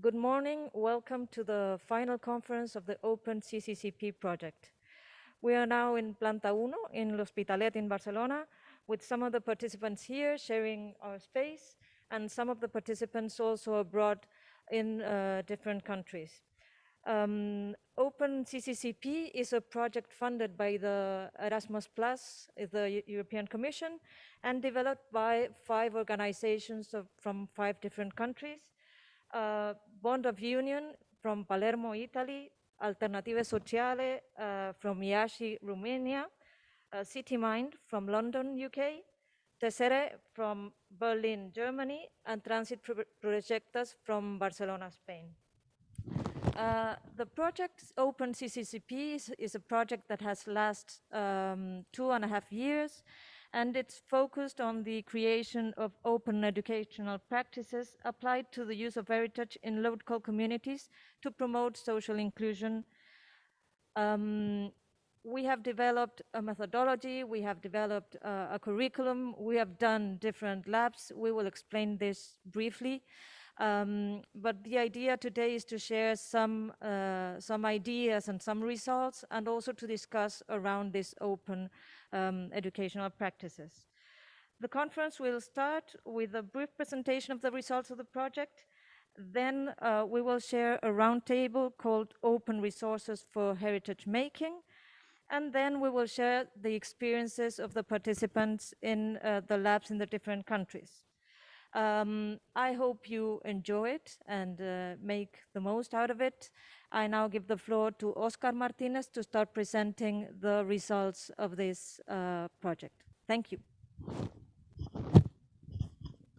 Good morning. Welcome to the final conference of the Open CCCP project. We are now in Planta Uno in L'Hospitalet in Barcelona with some of the participants here sharing our space and some of the participants also abroad in uh, different countries. Um, Open CCCP is a project funded by the Erasmus Plus, the European Commission, and developed by five organizations of, from five different countries. Uh, Bond of Union from Palermo, Italy, Alternative Sociale uh, from Iași, Romania, uh, CityMind from London, UK, Tesserae from Berlin, Germany, and Transit Pro from Barcelona, Spain. Uh, the project Open CCCP is, is, a project that has lasted um, two and a half years and it's focused on the creation of open educational practices applied to the use of heritage in local communities to promote social inclusion. Um, we have developed a methodology, we have developed uh, a curriculum, we have done different labs. We will explain this briefly. Um, but the idea today is to share some, uh, some ideas and some results and also to discuss around this open um, educational practices. The conference will start with a brief presentation of the results of the project. Then uh, we will share a roundtable called Open Resources for Heritage Making. And then we will share the experiences of the participants in uh, the labs in the different countries. Um, I hope you enjoy it and uh, make the most out of it. I now give the floor to Oscar Martinez to start presenting the results of this uh, project. Thank you.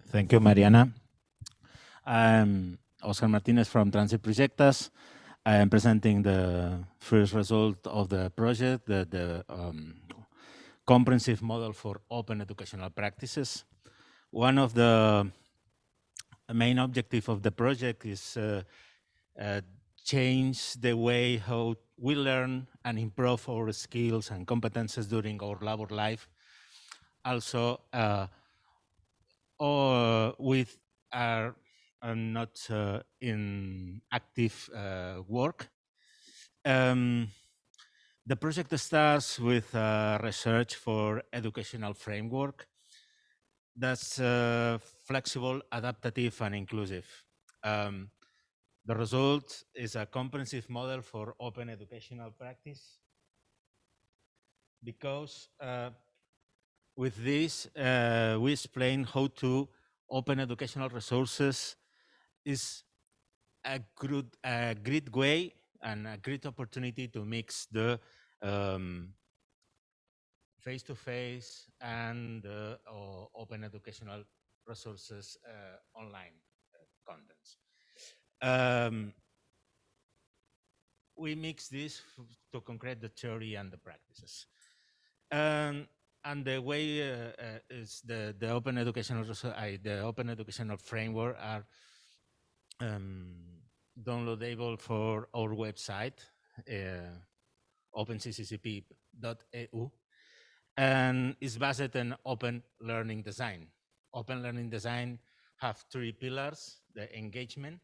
Thank you, Mariana. I'm Oscar Martinez from Transit Projectes. I am presenting the first result of the project, the, the um, comprehensive model for open educational practices. One of the main objective of the project is uh, uh, change the way how we learn and improve our skills and competences during our labor life. Also, uh, or with our not uh, in active uh, work. Um, the project starts with research for educational framework that's uh, flexible, adaptive, and inclusive. Um, the result is a comprehensive model for open educational practice because uh, with this, uh, we explain how to open educational resources is a, good, a great way and a great opportunity to mix the um, face-to-face -face and uh, open educational resources uh, online uh, contents. Um, we mix this to concrete the theory and the practices. Um, and the way uh, uh, is the the open educational uh, the open educational framework are um, downloadable for our website openccp.eu and is based on open learning design. Open learning design have three pillars, the engagement,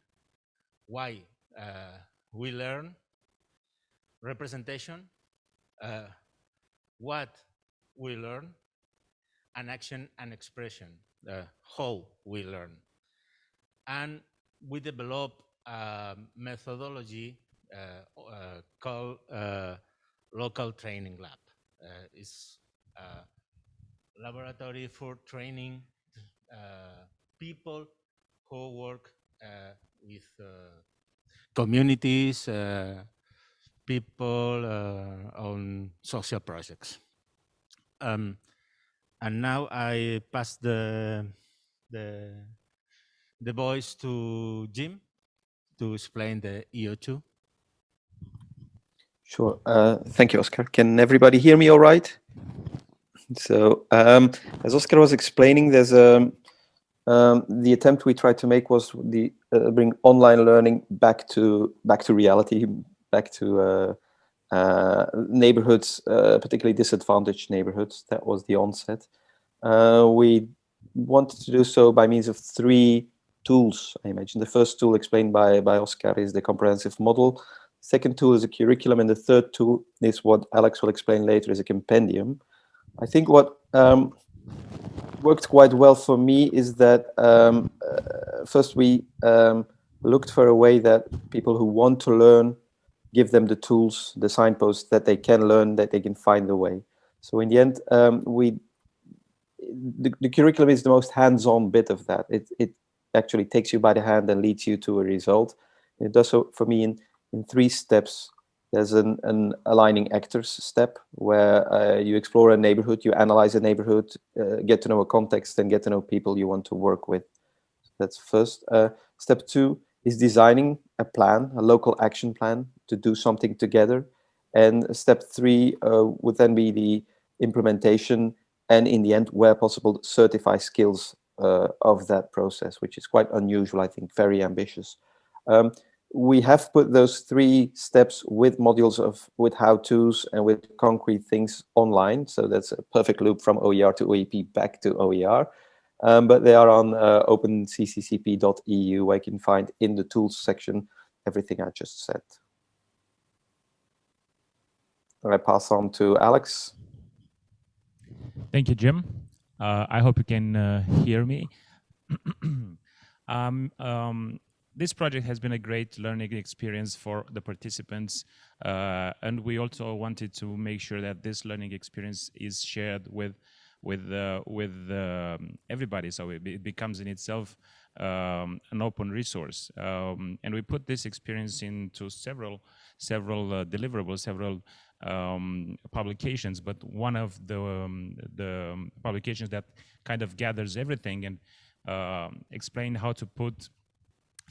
why uh, we learn, representation, uh, what we learn, and action and expression, uh, how we learn. And we develop a methodology uh, uh, called uh, local training lab. it's laboratory for training uh, people who work uh, with communities, people on social projects. Um, and now I pass the the the voice to Jim to explain the EO2. Sure. Uh, thank you, Oscar. Can everybody hear me all right? So um, as Oscar was explaining, there's a um, um, the attempt we tried to make was the uh, bring online learning back to back to reality, back to uh, uh, neighborhoods, uh, particularly disadvantaged neighborhoods. That was the onset. Uh, we wanted to do so by means of three tools, I imagine. The first tool explained by, by Oscar is the comprehensive model. Second tool is a curriculum, and the third tool is what Alex will explain later is a compendium. I think what um, worked quite well for me is that um, uh, first we um, looked for a way that people who want to learn give them the tools, the signposts that they can learn, that they can find the way. So in the end, um, we the, the, curriculum is the most hands-on bit of that. It, it actually takes you by the hand and leads you to a result. It does so for me in, in three steps. There's an, an aligning actors step where uh, you explore a neighborhood, you analyze a neighborhood, uh, get to know a context and get to know people you want to work with. That's first. Uh, step two is designing a plan, a local action plan to do something together. And step three uh, would then be the implementation and in the end, where possible, certify skills uh, of that process, which is quite unusual, I think, very ambitious. Um, we have put those three steps with modules of with how-tos and with concrete things online. So that's a perfect loop from OER to OEP back to OER. Um, but they are on uh, openccp.eu where you can find in the tools section everything I just said. I pass on to Alex. Thank you, Jim. Uh, I hope you can uh, hear me. um, um, this project has been a great learning experience for the participants, uh, and we also wanted to make sure that this learning experience is shared with with uh, with um, everybody, so it, it, becomes in itself um, an open resource. Um, and we put this experience into several several uh, deliverables, several um, publications, but one of the um, the publications that kind of gathers everything and uh, explain how to put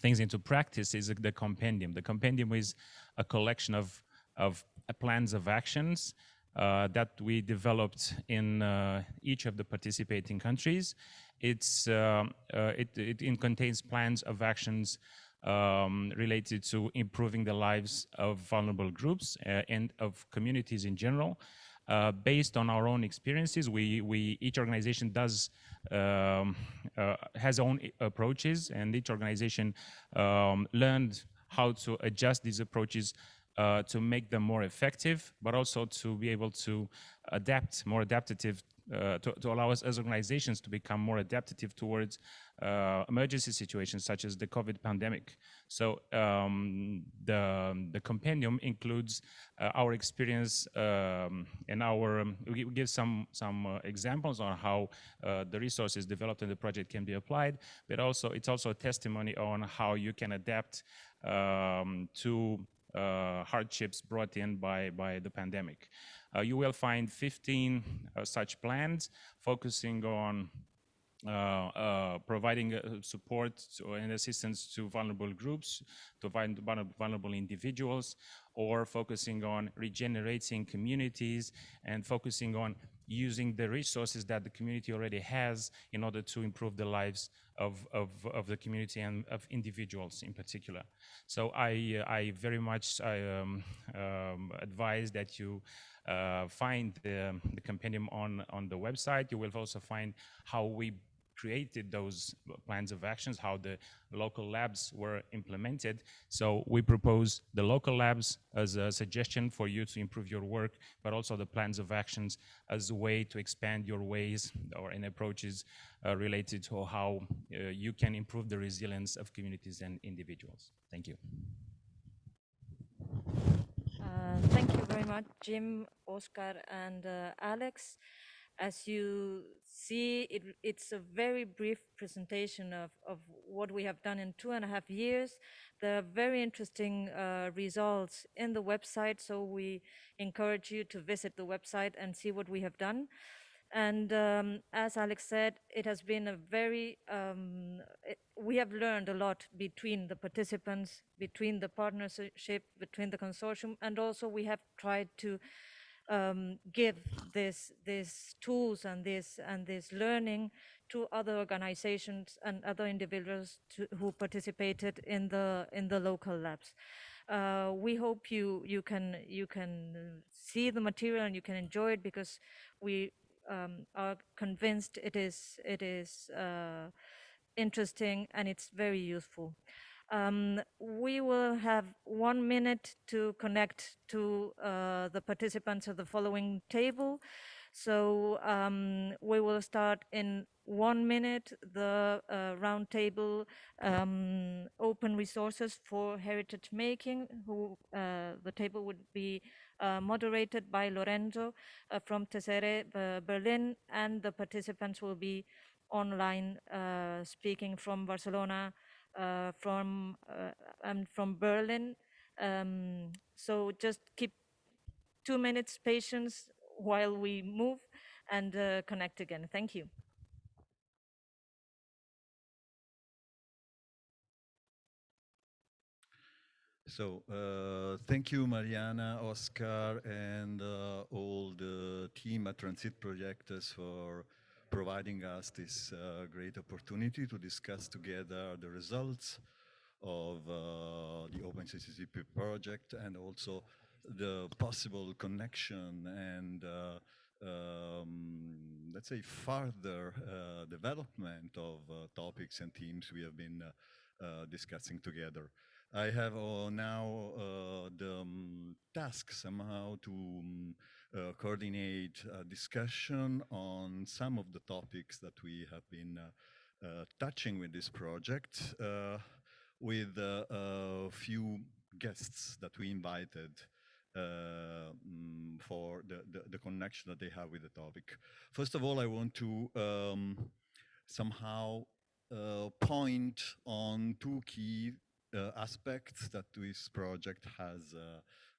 things into practice is the compendium. The compendium is a collection of of plans of actions uh, that we developed in uh, each of the participating countries. It's uh, uh it, it contains plans of actions um, related to improving the lives of vulnerable groups uh, and of communities in general. Uh, based on our own experiences, we, we each organization does um, uh, has own approaches, and each organization um, learned how to adjust these approaches uh, to make them more effective, but also to be able to adapt, more adaptive uh, to, to, allow us as organizations to become more adaptive towards uh, emergency situations such as the COVID pandemic. So um, the, the compendium includes uh, our experience um, and our, um, we give some, some uh, examples on how uh, the resources developed in the project can be applied, but also it's also a testimony on how you can adapt um, to hardships brought in by, by the pandemic. Uh, you will find 15 uh, such plans focusing on uh, uh, providing uh, support to, and assistance to vulnerable groups, to vulnerable individuals, or focusing on regenerating communities and focusing on using the resources that the community already has in order to improve the lives of, of, of the community and of individuals in particular. So I, I very much I, um, um, advise that you uh, find the, the compendium on, on the website. You will also find how we created those plans of actions, how the local labs were implemented. So we propose the local labs as a suggestion for you to improve your work, but also the plans of actions as a way to expand your ways or in approaches uh, related to how uh, you can improve the resilience of communities and individuals. Thank you. Uh, thank you very much, Jim, Oscar, and uh, Alex. As you see, it, it's a very brief presentation of, of what we have done in two and a half years. There are very interesting uh, results in the website, so we encourage you to visit the website and see what we have done. And um, as Alex said, it has been a very, um, we have learned a lot between the participants, between the partnership, between the consortium, and also we have tried to um, give this these tools and this and this learning to other organizations and other individuals to, who participated in the in the local labs. Uh, we hope you you can you can see the material and you can enjoy it because we um, are convinced it is it is uh, interesting and it's very useful. Um, we will have one minute to connect to uh, the participants of the following table. So um, we will start in one minute the uh, roundtable um, open resources for heritage making. Who uh, the table would be uh, moderated by Lorenzo uh, from Tesserae uh, Berlin, and the participants will be online uh, speaking from Barcelona, from and from Berlin. Um, so just keep two minutes patience while we move and uh, connect again. Thank you. So uh, thank you, Mariana, Oscar, and uh, all the team at Transit Projectes for providing us this uh, great opportunity to discuss together the results of uh, the OpenCCCP project and also the possible connection and uh, um, let's say further uh, development of uh, topics and themes we have been uh, discussing together. I have now the um, task somehow to um, coordinate a discussion on some of the topics that we have been touching with this project with a few guests that we invited uh, mm, for the, the, the, connection that they have with the topic. First of all, I want to um, somehow uh, point on two key uh, aspects that this project has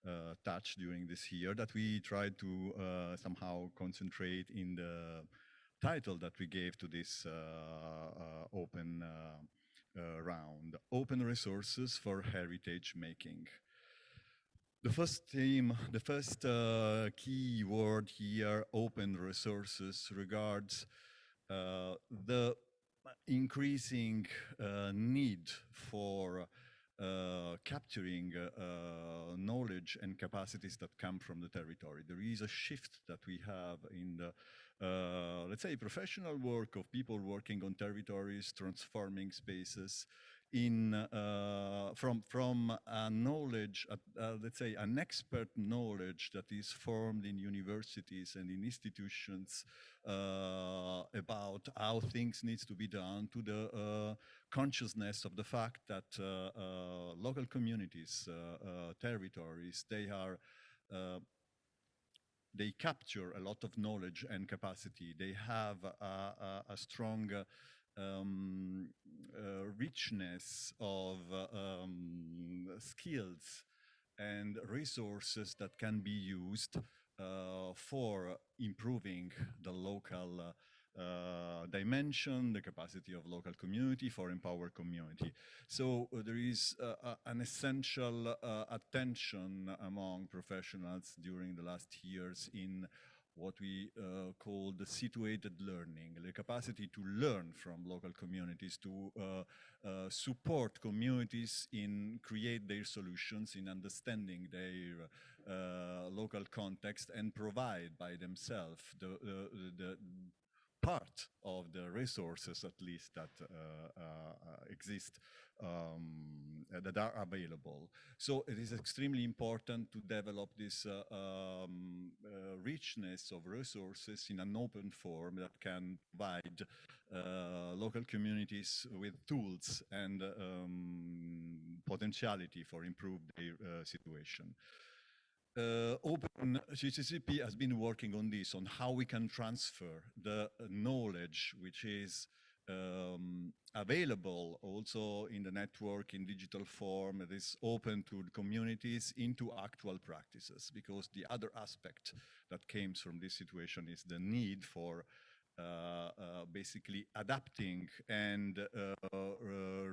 uh, uh, during this year that we tried to uh, somehow concentrate in the title that we gave to this open round, Open Resources for Heritage Making. The first theme, the first uh, key word here, open resources, regards uh, the increasing uh, need for uh, capturing uh, knowledge and capacities that come from the territory. There is a shift that we have in the, uh, let's say, professional work of people working on territories, transforming spaces, in uh, from from a knowledge, uh, uh, let's say, an expert knowledge that is formed in universities and in institutions uh, about how things needs to be done, to the uh, consciousness of the fact that uh, local communities, territories, they are they capture a lot of knowledge and capacity. They have a, a, a strong um, uh, richness of uh, um, skills and resources that can be used uh, for improving the local uh, uh, dimension, the capacity of local community for empower community. So uh, there is an essential attention among professionals during the last years in what we uh, call the situated learning, the capacity to learn from local communities, to uh, uh, support communities in create their solutions, in understanding their uh, local context and provide by themselves the, the, part of the resources at least that uh, uh, exist um, that are available. So it is extremely important to develop this uh, um, uh, richness of resources in an open form that can provide uh, local communities with tools and um, potentiality for improve their uh, situation uh, Open CCCP has been working on this, on how we can transfer the knowledge which is um, available also in the network in digital form it is open to communities into actual practices because the other aspect that came from this situation is the need for uh, uh, basically adapting and uh, uh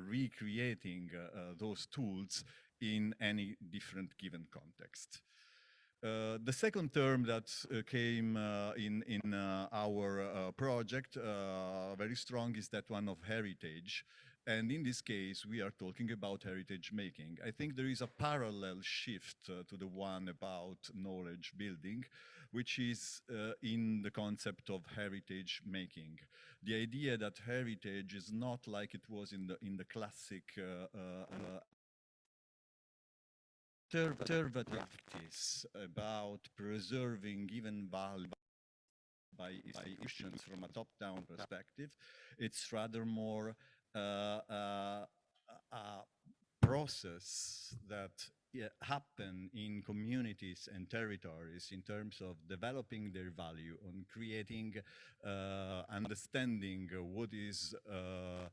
recreating uh, those tools in any different given context. Uh, the second term that uh, came uh, in, in uh, our uh, project very strong is that one of heritage. And in this case, we are talking about heritage making. I think there is a parallel shift to the one about knowledge building, which is uh, in the concept of heritage making. The idea that heritage is not like it was in the in the classic uh, conservative practice about preserving even value by institutions from a top-down perspective. It's rather more uh, uh, a process that yeah, happen in communities and territories in terms of developing their value, on creating, uh, understanding what is uh,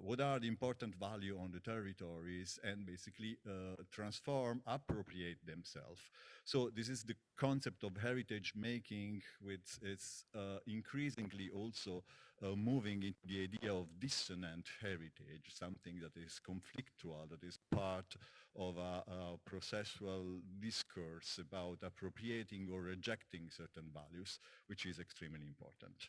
what are the important value on the territories and basically uh, transform, appropriate themselves. So this is the concept of heritage making, which is uh, increasingly also uh, moving into the idea of dissonant heritage, something that is conflictual, that is part of a, a processual discourse about appropriating or rejecting certain values, which is extremely important.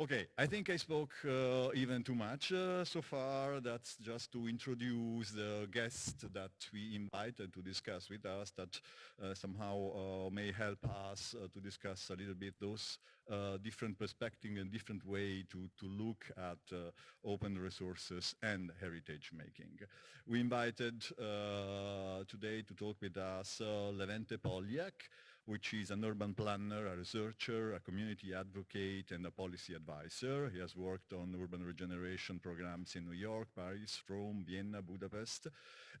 Okay, I think I spoke uh, even too much uh, so far. That's just to introduce the guest that we invited to discuss with us that uh, somehow uh, may help us uh, to discuss a little bit those uh, different perspectives and different way to, to look at open resources and heritage making. We invited today to talk with us Levente Polyák, which is an urban planner, a researcher, a community advocate, and a policy advisor. He has worked on urban regeneration programs in New York, Paris, Rome, Vienna, Budapest.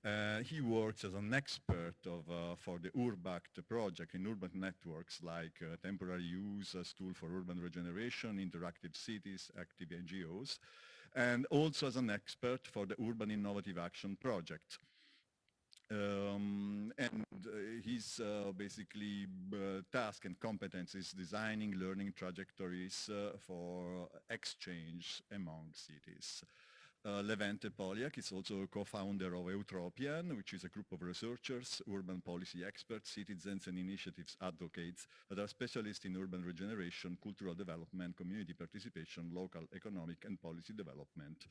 Uh, he works as an expert of, uh, for the URBACT project in urban networks like uh, temporary use as tool for urban regeneration, interactive cities, active NGOs, and also as an expert for the Urban Innovative Action Project. Um, and uh, his uh, basically uh, task and competence is designing learning trajectories for exchange among cities. Uh, Levente Polyák is also a co-founder of Eutropian, which is a group of researchers, urban policy experts, citizens and initiatives advocates that are specialists in urban regeneration, cultural development, community participation, local economic and policy development.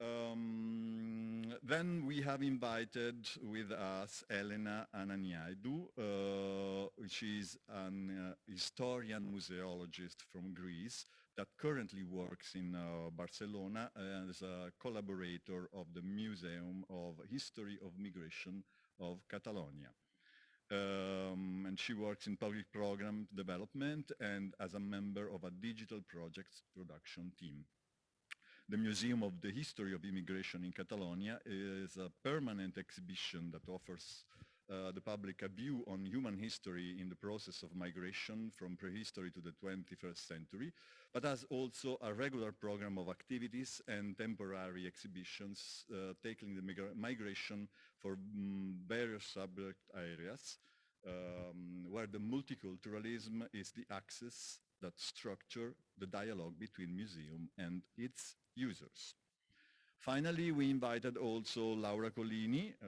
Um, then we have invited with us Elena Ananiaidou, uh, is an uh, historian museologist from Greece that currently works in uh, Barcelona as a collaborator of the Museum of History of Migration of Catalonia. Um, and she works in public program development and as a member of a digital projects production team. The Museum of the History of Immigration in Catalonia is a permanent exhibition that offers uh, the public a view on human history in the process of migration from prehistory to the 21st century, but has also a regular program of activities and temporary exhibitions uh, tackling the migra migration for mm, various subject areas, um, where the multiculturalism is the axis that structure the dialogue between museum and its users. Finally, we invited also Laura Colini, uh,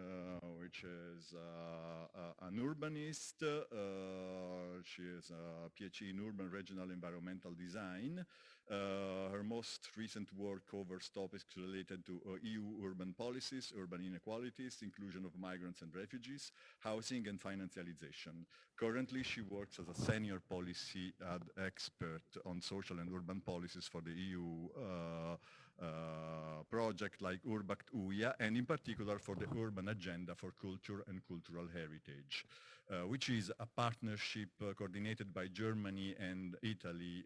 which is uh, uh, an urbanist. Uh, she is a PhD in urban regional environmental design. Uh, her most recent work covers topics related to uh, EU urban policies, urban inequalities, inclusion of migrants and refugees, housing and financialization. Currently, she works as a senior policy expert on social and urban policies for the EU uh, project like Urbact UIA, and in particular for the Urban Agenda for Culture and Cultural Heritage, uh, which is a partnership uh, coordinated by Germany and Italy,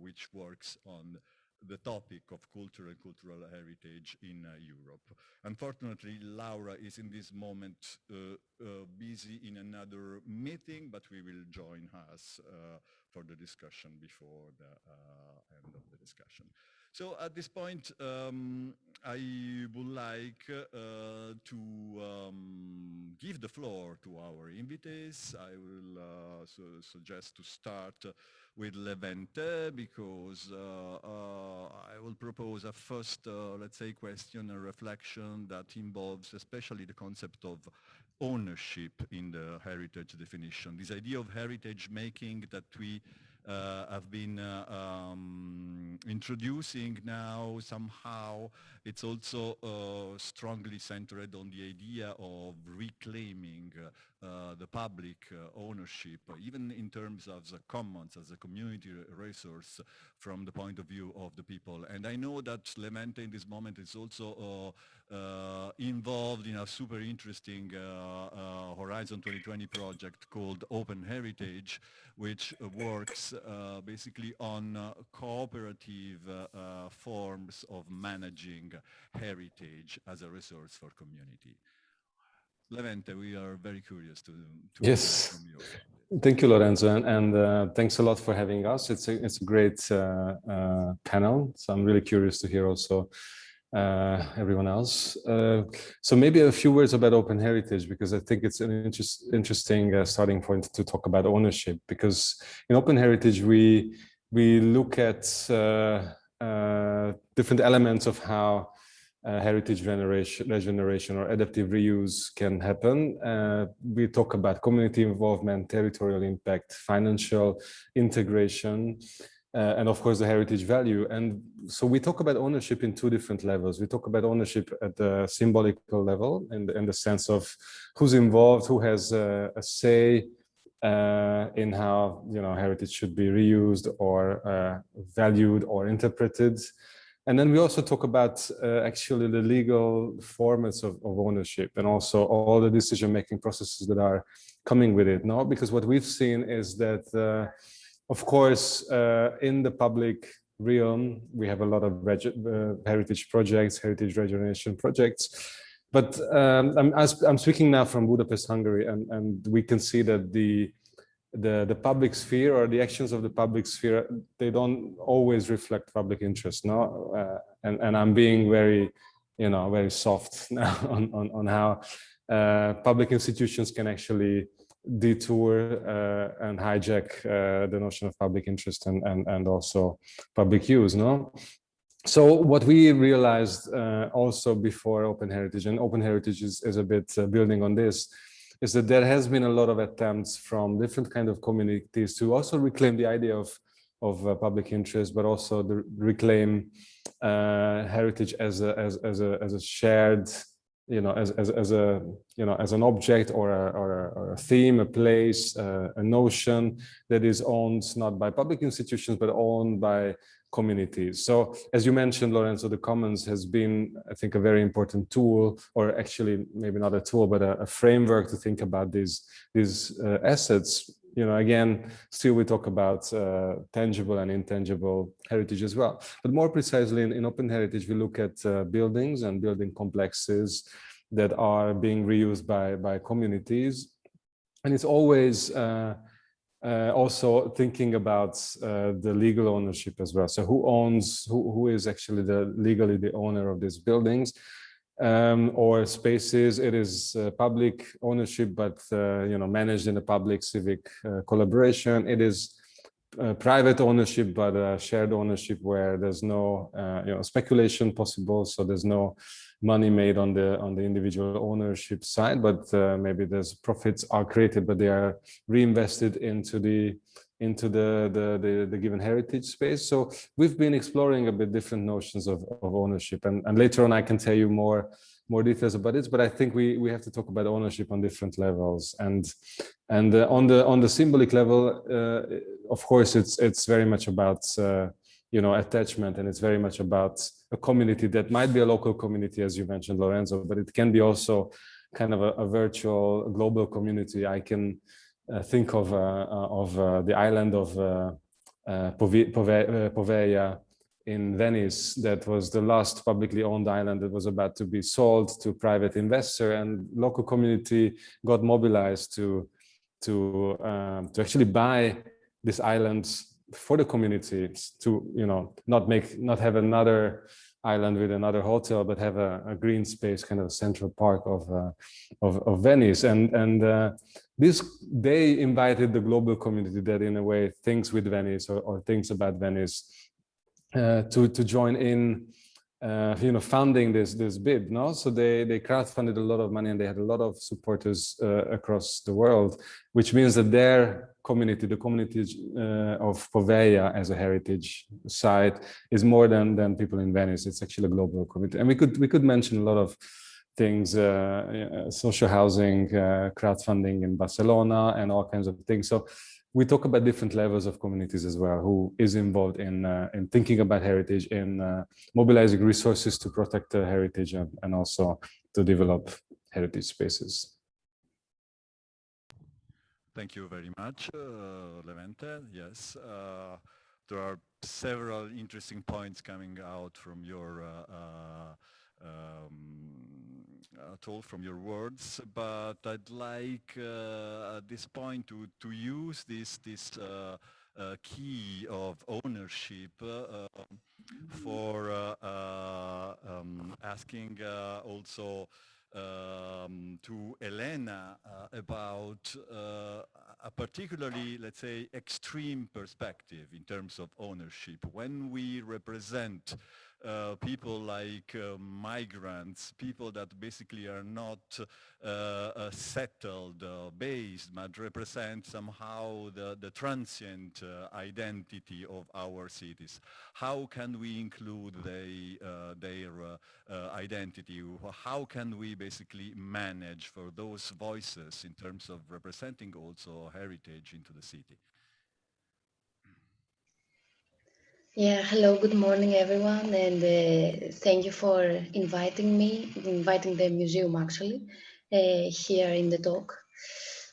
which works on the topic of culture and cultural heritage in uh, Europe. Unfortunately, Laura is in this moment uh, uh, busy in another meeting, but we will join us for the discussion before the end of the discussion. So at this point, um, I would like uh, to um, give the floor to our invitees. I will uh, su suggest to start with Levente because uh, uh I will propose a first, uh, let's say, question and reflection that involves especially the concept of ownership in the heritage definition. This idea of heritage making that we uh, have been uh, um, introducing now somehow it's also uh, strongly centered on the idea of reclaiming uh, the public uh, ownership, even in terms of the commons as a community resource from the point of view of the people. And I know that Levente in this moment is also uh, uh, involved in a super interesting Horizon 2020 project called Open Heritage, which works basically on cooperative forms of managing heritage as a resource for community. Levente, we are very curious to, to yes. Thank you, Lorenzo, and, and uh, thanks a lot for having us. It's a it's a great uh, uh, panel, so I'm really curious to hear also uh, everyone else. Uh, so maybe a few words about open heritage because I think it's an interest, interesting uh, starting point to talk about ownership. Because in open heritage we we look at different elements of how uh, heritage regeneration, regeneration or adaptive reuse can happen. Uh, we talk about community involvement, territorial impact, financial integration, uh, and of course the heritage value. And so we talk about ownership in two different levels. We talk about ownership at the symbolical level in the, in the sense of who's involved, who has a say uh, in how you know heritage should be reused or uh, valued or interpreted. And then we also talk about uh, actually the legal formats of, of, ownership and also all the decision-making processes that are coming with it. No, because what we've seen is that, uh, of course, uh, in the public realm, we have a lot of uh, heritage projects, heritage regeneration projects. But um, I'm, I'm speaking now from Budapest, Hungary, and, and we can see that the the the public sphere or the actions of the public sphere they don't always reflect public interest no? Uh, and and i'm being very you know very soft now on on, on how uh, public institutions can actually detour uh, and hijack uh, the notion of public interest and and and also public use no so what we realized uh, also before open heritage and open heritage is, is a bit uh, building on this is that there has been a lot of attempts from different kind of communities to also reclaim the idea of of uh, public interest, but also the reclaim uh, heritage as a as as a as a shared, you know, as as as a you know as an object or a or a, or a theme, a place, uh, a notion that is owned not by public institutions but owned by communities. So as you mentioned, Lorenzo, the Commons has been, I think, a very important tool, or actually maybe not a tool, but a, a framework to think about these, these uh, assets. You know, again, still we talk about uh, tangible and intangible heritage as well. But more precisely in, in open heritage, we look at uh, buildings and building complexes that are being reused by, by communities. And it's always uh, also thinking about uh, the legal ownership as well. So who owns, who, who is actually the legally the owner of these buildings um, or spaces. It is uh, public ownership, but uh, you know managed in a public civic uh, collaboration. It is uh, private ownership, but shared ownership where there's no you know speculation possible. So there's no money made on the on the individual ownership side, but uh, maybe those profits are created, but they are reinvested into the into the, the, the the given heritage space. So we've been exploring a bit different notions of, of ownership, and and later on I can tell you more more details about it. But I think we we have to talk about ownership on different levels, and and uh, on the on the symbolic level, uh, of course, it's it's very much about uh, you know attachment, and it's very much about a community that might be a local community, as you mentioned, Lorenzo, but it can be also kind of a, a virtual global community. I can uh, think of uh, uh of uh, the island of uh, uh, Poveglia in Venice that was the last publicly owned island that was about to be sold to private investor and local community got mobilized to to um, to actually buy this island for the community to you know not make not have another island with another hotel but have a, a green space kind of central park of uh, of, of, Venice. And and uh, this they invited the global community that in a way thinks with Venice or, or thinks about Venice uh, to to join in uh, you know, funding this this bid. No, so they they crowdfunded a lot of money and they had a lot of supporters uh, across the world, which means that their community, the community uh, of Poveglia as a heritage site, is more than than people in Venice. It's actually a global community, and we could we could mention a lot of things, uh, social housing, crowdfunding in Barcelona, and all kinds of things. So we talk about different levels of communities as well, who is involved in in thinking about heritage, in mobilizing resources to protect the heritage, and, and also to develop heritage spaces. Thank you very much, uh, Levente. Yes, uh, there are several interesting points coming out from your uh, uh um, told from your words, but I'd like uh, at this point to to use this this uh, key of ownership for um, asking also um, to Elena uh, about uh, a particularly, let's say, extreme perspective in terms of ownership. When we represent uh, people like uh, migrants, people that basically are not uh, settled, uh, based, but represent somehow the, the transient uh, identity of our cities. How can we include they, their identity? How can we basically manage for those voices in terms of representing also heritage into the city? Yeah, hello, good morning everyone and uh, thank you for inviting me, inviting the museum actually, uh, here in the talk.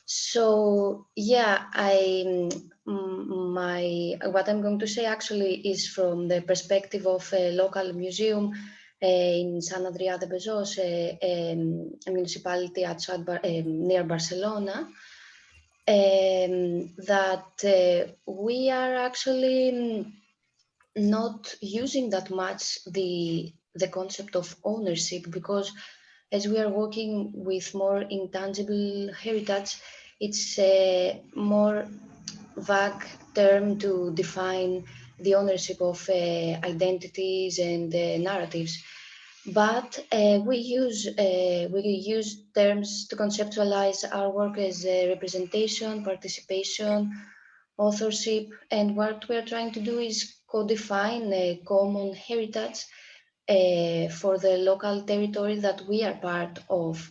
So yeah, I my what I'm going to say actually is from the perspective of a local museum uh, in Sant Adrià de Besòs, um, a municipality outside Bar um, near Barcelona, um, that uh, we are actually not using that much the the concept of ownership because as we are working with more intangible heritage it's a more vague term to define the ownership of uh, identities and uh, narratives. But uh, we use uh, we use terms to conceptualize our work as representation participation authorship and what we're trying to do is co-define a common heritage uh, for the local territory that we are part of.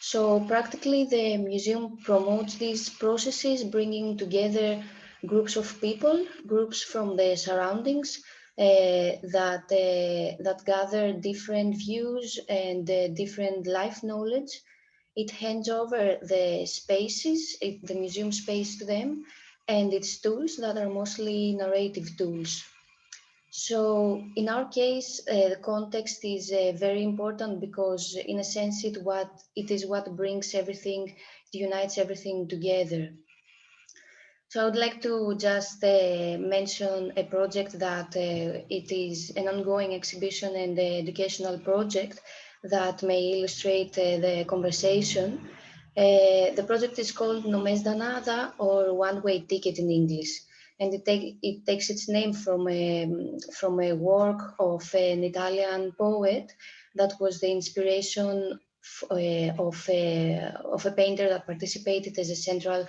So practically the museum promotes these processes, bringing together groups of people, groups from the surroundings uh, that, uh, that gather different views and uh, different life knowledge. It hands over the spaces, it, the museum space to them, and its tools that are mostly narrative tools. So in our case, uh, the context is uh, very important because in a sense it, what, it is what brings everything, it unites everything together. So I would like to just uh, mention a project that uh, it is an ongoing exhibition and educational project that may illustrate uh, the conversation. Uh, the project is called No Més d'Anada or One Way Ticket in English. And it, take, it takes its name from a, from a work of an Italian poet that was the inspiration uh, of, a, of a painter that participated as a central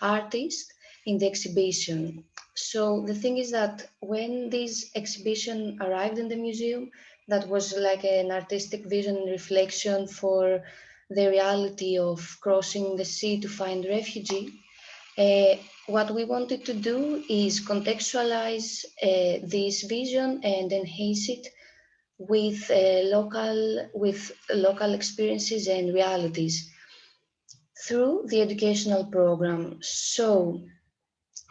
artist in the exhibition. So the thing is that when this exhibition arrived in the museum, that was like an artistic vision and reflection for the reality of crossing the sea to find refugee, uh, what we wanted to do is contextualize uh, this vision and enhance it with uh, local with local experiences and realities through the educational program. So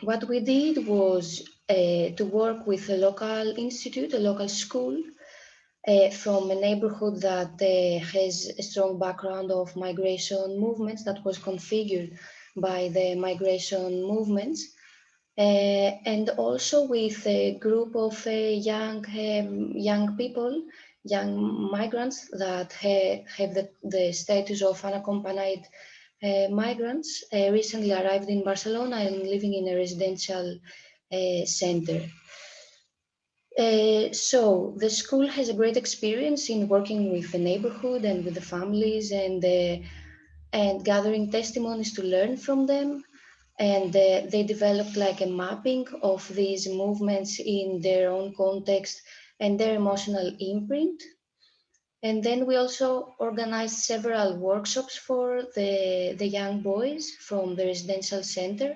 what we did was uh, to work with a local institute, a local school, uh, from a neighborhood that uh, has a strong background of migration movements that was configured by the migration movements. Uh, and also with a group of uh, young um, young people, young migrants that ha have the, the, status of unaccompanied uh, migrants, recently arrived in Barcelona and living in a residential center. Uh, so the school has a great experience in working with the neighborhood and with the families and uh, and gathering testimonies to learn from them. And uh, they developed like a mapping of these movements in their own context and their emotional imprint. And then we also organized several workshops for the, the young boys from the residential center,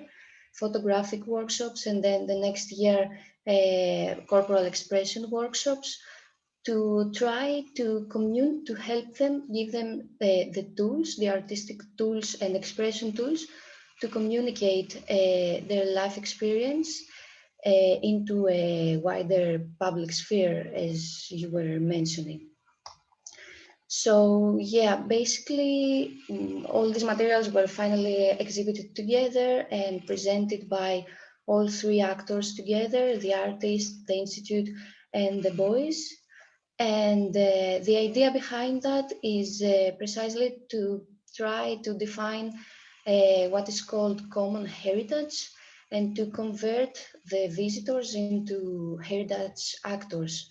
photographic workshops, and then the next year, corporal expression workshops to try to commune, to help them, give them the, the tools, the artistic tools and expression tools to communicate uh, their life experience uh, into a wider public sphere, as you were mentioning. So yeah, basically mm, all these materials were finally exhibited together and presented by all three actors together, the artist, the institute, and the boys. And uh, the idea behind that is uh, precisely to try to define uh, what is called common heritage and to convert the visitors into heritage actors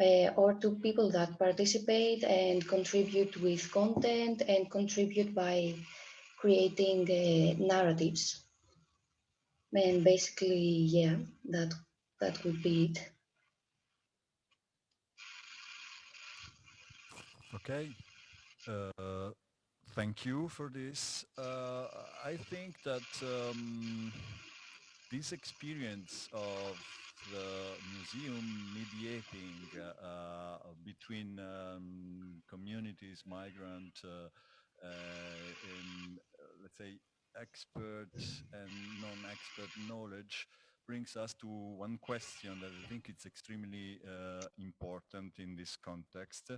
uh, or to people that participate and contribute with content and contribute by creating uh, narratives. And basically, yeah, that that would be it. Okay. Uh, thank you for this. Uh, I think that um, this experience of the museum mediating uh, uh, between um, communities, migrant, uh, and let's say expert and non-expert knowledge brings us to one question that I think it's extremely uh, important in this context,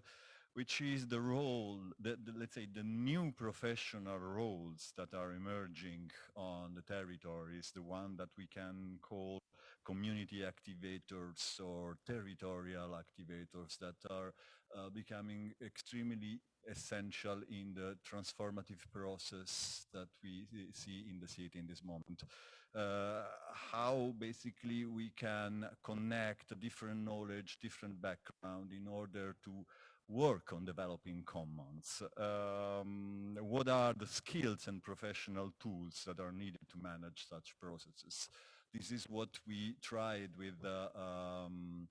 which is the role, the, the, let's say the new professional roles that are emerging on the territories, the one that we can call community activators or territorial activators that are uh, becoming extremely essential in the transformative process that we see in the city in this moment. Uh, how basically we can connect different knowledge, different background in order to work on developing commons? Um, what are the skills and professional tools that are needed to manage such processes? This is what we tried with uh, um,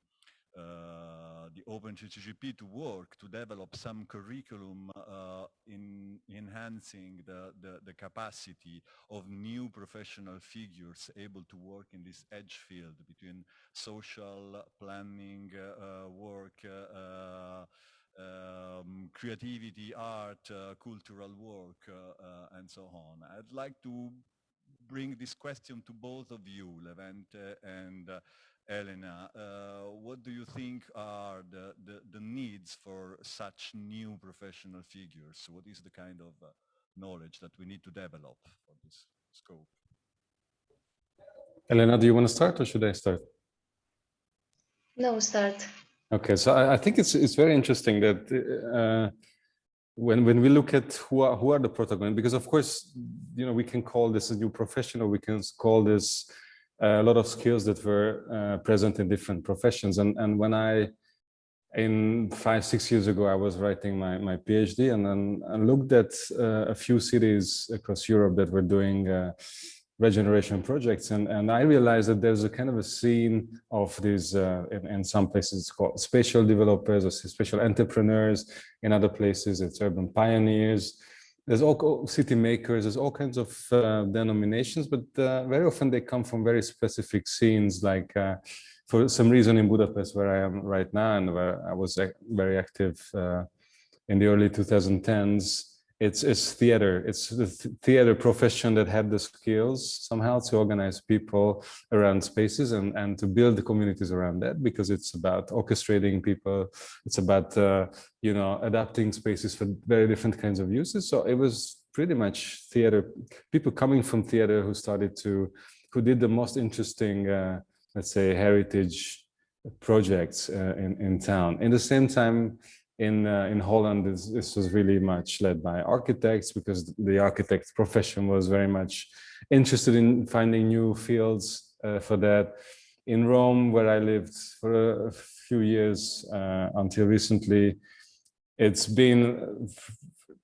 uh, the OpenCCCP to work to develop some curriculum uh, in enhancing the, the, the, capacity of new professional figures able to work in this edge field between social planning uh, work, uh, um, creativity, art, uh, cultural work, and so on. I'd like to bring this question to both of you, Levente and uh, Elena. Uh, what do you think are the, the, the, needs for such new professional figures? What is the kind of uh, knowledge that we need to develop for this scope? Elena, do you want to start or should I start? No, start. Okay, so I, I think it's it's very interesting that uh, when when we look at who are who are the protagonists because of course you know we can call this a new profession or we can call this a lot of skills that were uh, present in different professions. And and when i in five six years ago i was writing my my phd and then i looked at uh, a few cities across europe that were doing uh, regeneration projects. And and i realized that there's a kind of a scene of these uh, in, in, some places it's called spatial developers or spatial entrepreneurs. In other places it's urban pioneers there's all city makers there's all kinds of uh, denominations but uh, very often they come from very specific scenes like uh, for some reason in budapest where i am right now and where i was very active uh, in the early 2010s it's it's theater. It's the theater profession that had the skills somehow to organize people around spaces and and to build the communities around that because it's about orchestrating people. It's about uh, you know adapting spaces for very different kinds of uses. So it was pretty much theater people coming from theater who started to who did the most interesting uh, let's say heritage projects uh, in in town. In the same time in uh, in Holland, this, this, was really much led by architects because the architect profession was very much interested in finding new fields uh, for that. In Rome, where I lived for a few years uh, until recently, it's been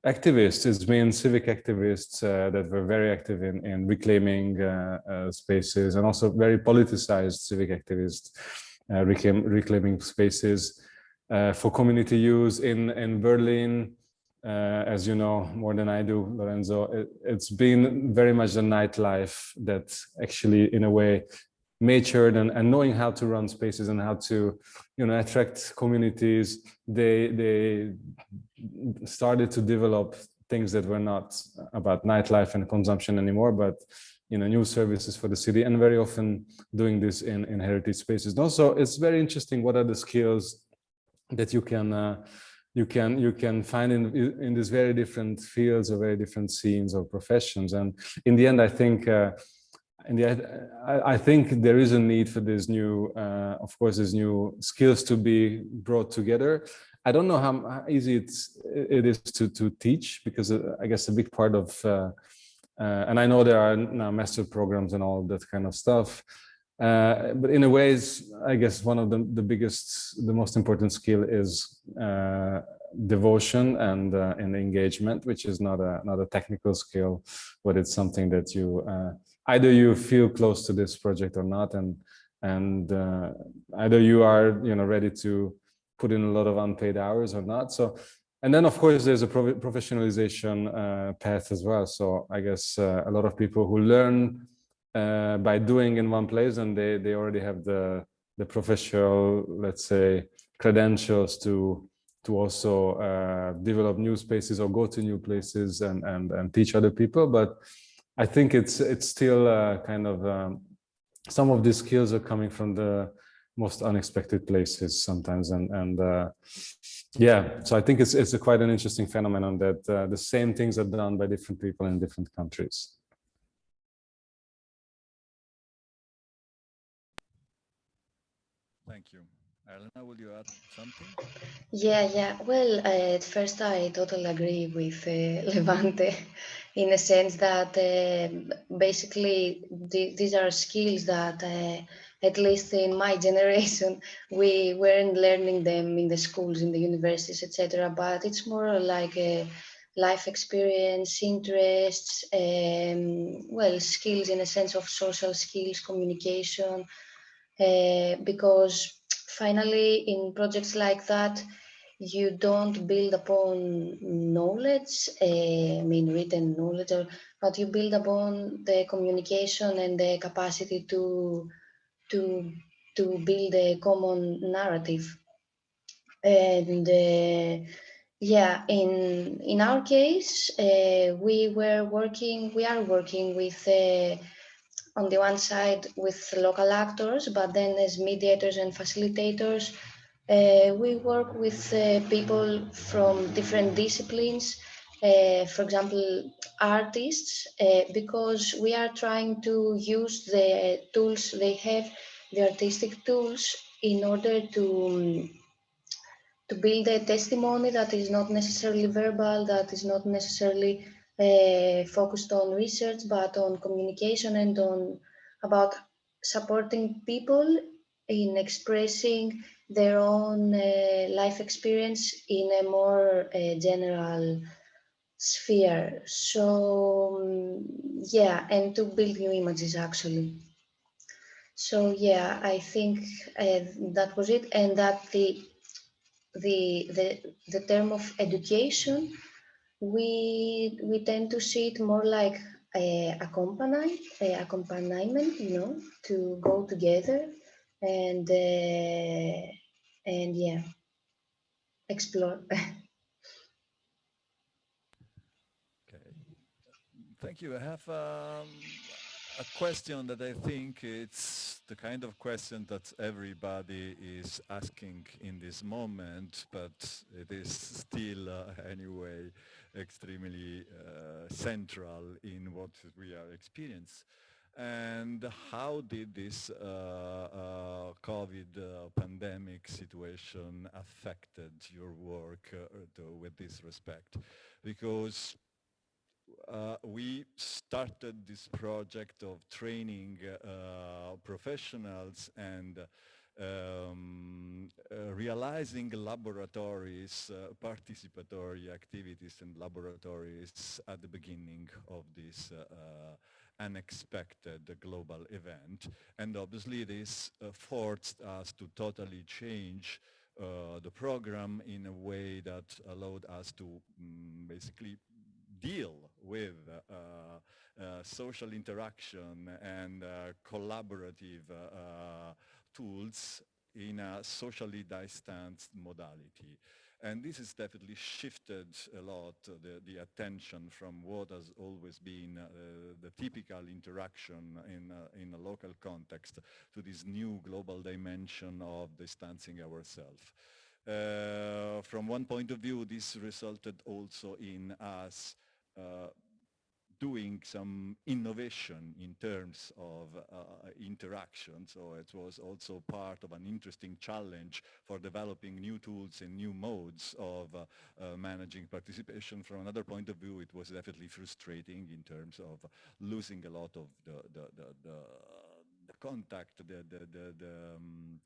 activists, it's been civic activists uh, that were very active in, in reclaiming uh, uh, spaces and also very politicized civic activists reclaim, reclaiming spaces uh, for community use in, in Berlin. Uh, as you know more than I do, Lorenzo, it, it's been very much the nightlife that actually, in a way, matured and, and knowing how to run spaces and how to, you know, attract communities. They they started to develop things that were not about nightlife and consumption anymore, but you know, new services for the city and very often doing this in, in heritage spaces. And also, it's very interesting what are the skills that you can uh, you can you can find in in these very different fields or very different scenes or professions. And in the end, I think uh, in the I, I think there is a need for this new, uh, of course, these new skills to be brought together. I don't know how easy it's it is to to teach because uh, I guess a big part of uh, uh, and I know there are now master programs and all that kind of stuff. Uh, but in a ways, I guess one of the, the biggest, the most important skill is uh, devotion and uh, and engagement, which is not a not a technical skill, but it's something that you uh, either you feel close to this project or not, and and uh, either you are you know ready to put in a lot of unpaid hours or not. So and then, of course, there's a professionalization uh, path as well. So I guess uh, a lot of people who learn uh, by doing in one place and they, they already have the, the professional, let's say, credentials to to also uh, develop new spaces or go to new places and, and, and teach other people. But I think it's it's still uh, kind of um, some of these skills are coming from the most unexpected places sometimes and and uh, yeah so i think it's it's quite an interesting phenomenon that uh, the same things are done by different people in different countries thank Elena, will you add something? Yeah, yeah. Well, uh, at first, I totally agree with uh, Levente in the sense that uh, basically th these are skills that uh, at least in my generation, we weren't learning them in the schools, in the universities, etc. But it's more like a life experience, interests, um, well, skills in a sense of social skills, communication, uh, because finally in projects like that, you don't build upon knowledge, uh, I mean written knowledge, but you build upon the communication and the capacity to to to build a common narrative. And uh, yeah in in our case uh, we were working we are working with on the one side with local actors but then as mediators and facilitators uh, we work with uh, people from different disciplines uh, for example, artists, uh, because we are trying to use the tools they have, the artistic tools, in order to um, to build a testimony that is not necessarily verbal, that is not necessarily focused on research, but on communication and on about supporting people in expressing their own uh, life experience in a more uh, general sphere. So um, yeah, and to build new images actually. So yeah, I think uh, that was it, and that the the the the term of education, we we tend to see it more like a accompany a accompaniment, you know, to go together and uh, and yeah, explore. Okay, thank you. I have um, a question that I think it's the kind of question that everybody is asking in this moment, but it is still uh, anyway extremely uh, central in what we are experiencing. And how did this uh, uh COVID uh, pandemic situation affected your work uh, with this respect? Because uh, we started this project of training uh, professionals and um, uh, realizing laboratories, uh, participatory activities and laboratories at the beginning of this uh, uh, unexpected global event. And obviously this forced us to totally change uh, the program in a way that allowed us to mm, basically deal with uh, uh, social interaction and uh, collaborative tools in a socially distanced modality. And this has definitely shifted a lot the, the attention from what has always been uh, the typical interaction in, uh, in a local context to this new global dimension of distancing ourselves. Uh, from one point of view, this resulted also in us uh, doing some innovation in terms of uh, interaction. So it was also part of an interesting challenge for developing new tools and new modes of uh, uh, managing participation. From another point of view, it was definitely frustrating in terms of losing a lot of the, the, the, the, the contact, the, the, the, the um,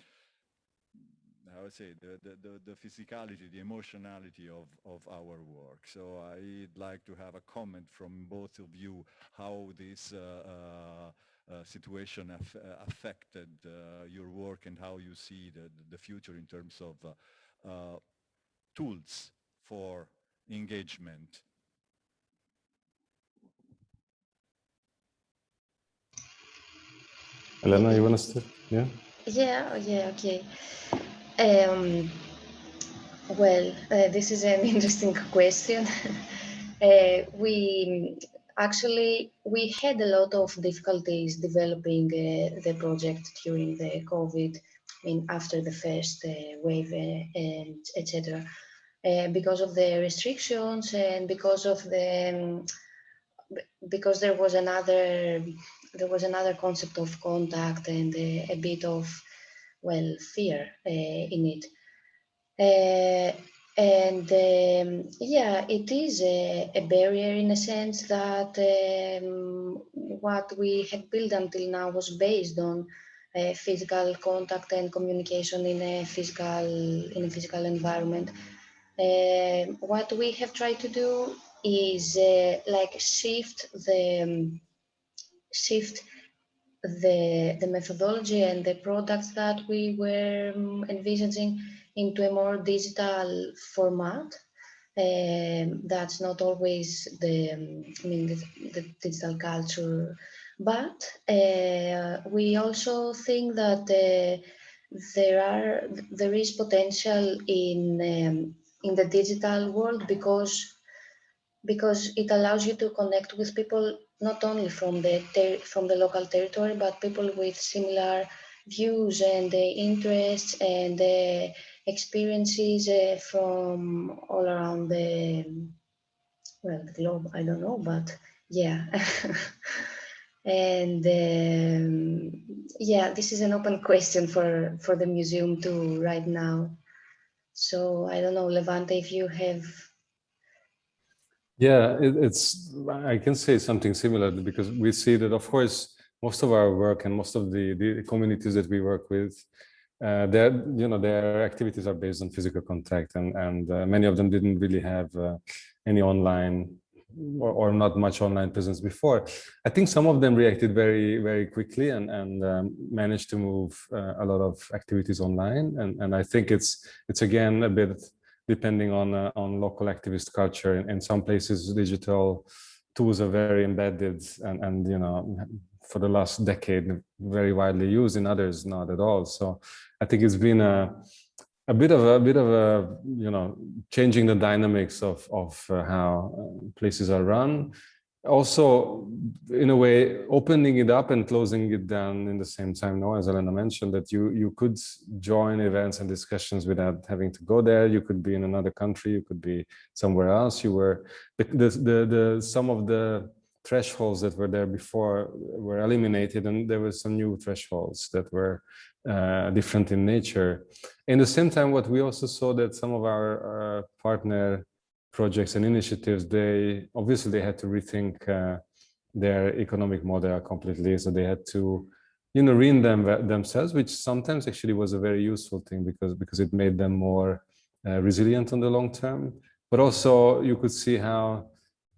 I would say, the, the, the, the, physicality, the emotionality of, of our work. So I'd like to have a comment from both of you how this uh, uh, uh, situation af affected uh, your work and how you see the, the future in terms of uh, uh, tools for engagement. Elena, you want to start? Yeah? Yeah, yeah, okay. Um, well, uh, this is an interesting question. uh, we actually we had a lot of difficulties developing uh, the project during the COVID. I mean, after the first uh, wave uh, and etc. Uh, because of the restrictions and because of the um, because there was another there was another concept of contact and a bit of well, fear uh, in it. Uh, and um, yeah, it is a, a, barrier in a sense that um, what we had built until now was based on uh, physical contact and communication in a physical in a physical environment. Uh, what we have tried to do is uh, like shift the um, shift the, the methodology and the products that we were um, envisaging into a more digital format. Um, that's not always the, um, I mean, the, the digital culture, but uh, we also think that uh, there are there is potential in um, in the digital world because because it allows you to connect with people not only from the from the local territory, but people with similar views and interests and experiences uh, from all around the well the globe. I don't know, but yeah. and um, yeah, this is an open question for for the museum too right now. So I don't know, Levente, if you have yeah, it, it's, I can say something similar because we see that, of course, most of our work and most of the, the communities that we work with, uh, their, you know, their activities are based on physical contact and, and uh, many of them didn't really have uh, any online or, or, not much online presence before. I think some of them reacted very, very quickly and, and um, managed to move uh, a lot of activities online. And, and I think it's, it's again a bit depending on uh, on local activist culture. In, in, some places, digital tools are very embedded and, and you know, for the last decade, very widely used. In others, not at all. So I think it's been a a bit of a, a bit of a you know changing the dynamics of of uh, how uh, places are run also in a way opening it up and closing it down in the same time. No as elena mentioned that you you could join events and discussions without having to go there. You could be in another country. You could be somewhere else. You were the the the some of the thresholds that were there before were eliminated and there were some new thresholds that were uh, different in nature. In the same time what we also saw that some of our uh, partner projects and initiatives, they obviously they had to rethink uh, their economic model completely. So they had to, you know, reinvent them themselves, which sometimes actually was a very useful thing because because it made them more uh, resilient on the long term. But also you could see how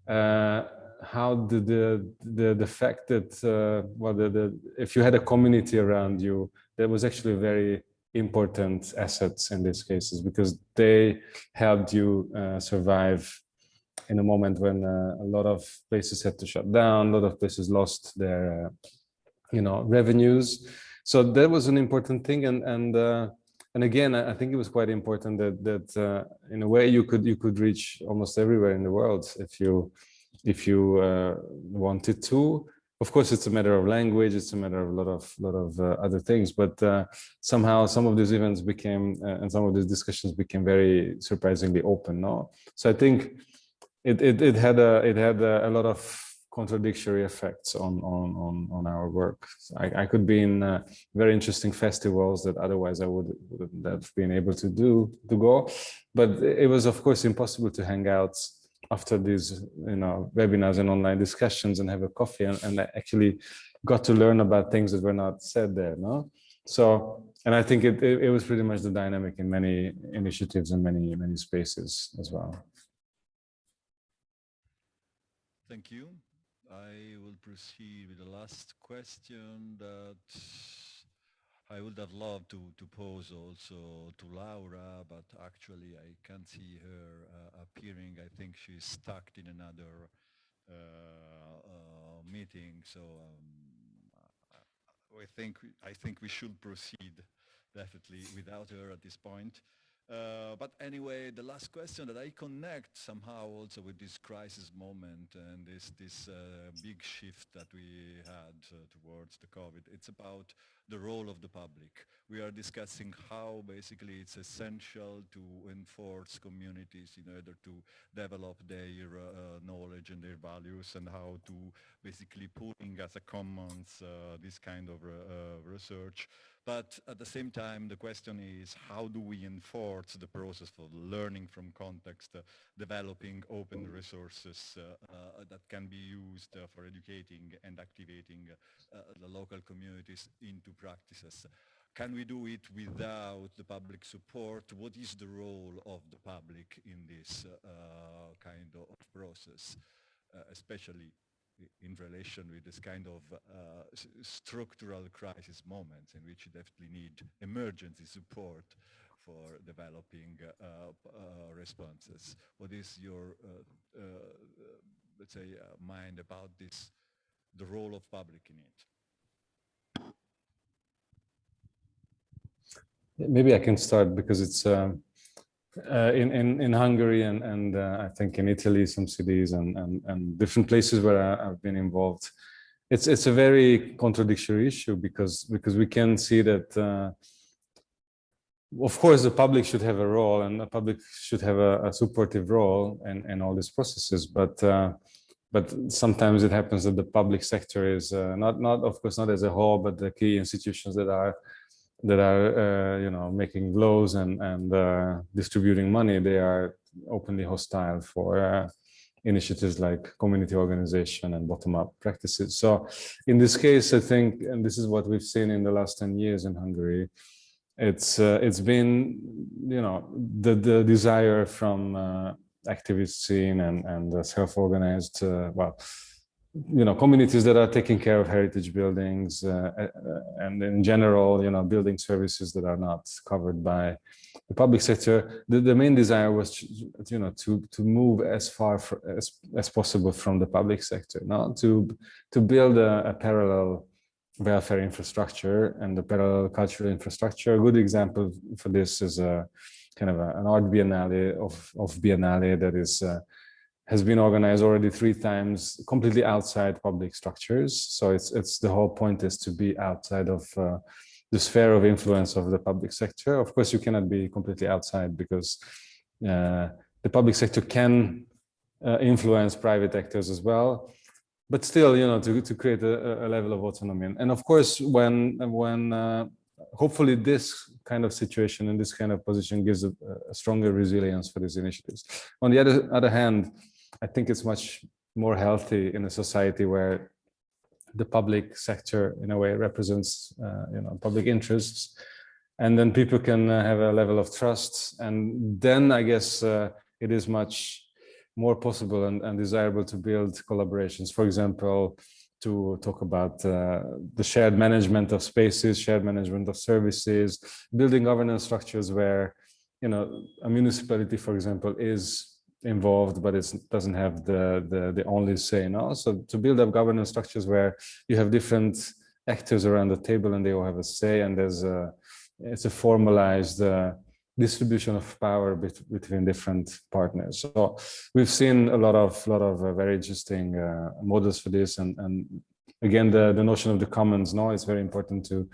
uh, how the, the the the fact that uh, well the, the if you had a community around you, that was actually very important assets in these cases because they helped you uh, survive in a moment when uh, a lot of places had to shut down, a lot of places lost their, uh, you know, revenues. So that was an important thing, and and uh, and again, I think it was quite important that that uh, in a way you could you could reach almost everywhere in the world if you if you uh, wanted to. Of course, it's a matter of language. It's a matter of a lot of lot of uh, other things. But uh, somehow, some of these events became uh, and some of these discussions became very surprisingly open. No, so I think it it, it had a it had a, a lot of contradictory effects on on on, on our work. So I, I, could be in uh, very interesting festivals that otherwise I would wouldn't have been able to do to go, but it was of course impossible to hang out after these you know webinars and online discussions and have a coffee and, and I actually got to learn about things that were not said there. No, so and I think it, it, it was pretty much the dynamic in many initiatives and many many spaces as well. Thank you. I will proceed with the last question that I would have loved to, to pose also to Laura, but actually I can't see her uh, appearing. I think she's stuck in another uh, uh, meeting. So um, I think I think we should proceed definitely without her at this point. Uh, but anyway, the last question that I connect somehow also with this crisis moment and this this uh, big shift that we had uh, towards the COVID, it's about the role of the public. We are discussing how basically it's essential to enforce communities in order to develop their uh, knowledge and their values and how to basically putting as a commons uh, this kind of research but at the same time, the question is how do we enforce the process of learning from context, uh, developing open resources uh, uh, that can be used uh, for educating and activating uh, the local communities into practices. Can we do it without the public support? What is the role of the public in this kind of process, especially in relation with this kind of uh, structural crisis moments in which you definitely need emergency support for developing uh, uh, responses. What is your, uh, uh, let's say, uh, mind about this, the role of public in it? Maybe I can start because it's um, uh, in, in, in Hungary and, and uh, I think in Italy, some cities and, and, and different places where I, have been involved. It's, it's a very contradictory issue because, because we can see that, uh, of course, the public should have a role and the public should have a, a supportive role in, in all these processes. But, uh, but sometimes it happens that the public sector is uh, not, not, of course, not as a whole, but the key institutions that are that are uh, you know making blows and and uh, distributing money they are openly hostile for uh, initiatives like community organization and bottom-up practices. So in this case i think and this is what we've seen in the last 10 years in hungary it's uh, it's been you know the the desire from uh, activist scene and and self-organized uh, well you know communities that are taking care of heritage buildings uh, uh, and in general you know building services that are not covered by the public sector. The, the main desire was you know to to move as far for, as as possible from the public sector not to to build a, a parallel welfare infrastructure and the parallel cultural infrastructure. A good example for this is a kind of a, an art biennale of of biennale that is uh, has been organized already three times completely outside public structures. So it's it's the whole point is to be outside of uh, the sphere of influence of the public sector. Of course, you cannot be completely outside because uh, the public sector can uh, influence private actors as well. But still, you know, to, to create a, a level of autonomy. And of course, when when uh, hopefully this kind of situation and this kind of position gives a, a stronger resilience for these initiatives. On the other, other hand, I think it's much more healthy in a society where the public sector in a way represents uh, you know public interests. And then people can uh, have a level of trust. And then i guess uh, it is much more possible and, and, desirable to build collaborations. For example to talk about uh, the shared management of spaces, shared management of services, building governance structures where, you know, a municipality, for example, is involved, but it doesn't have the, the, the only say. No? So to build up governance structures where you have different actors around the table and they all have a say and there's a, it's a formalized uh, distribution of power bet between different partners. So we've seen a lot of lot of uh, very interesting uh, models for this, and and again the the notion of the commons. No, it's very important to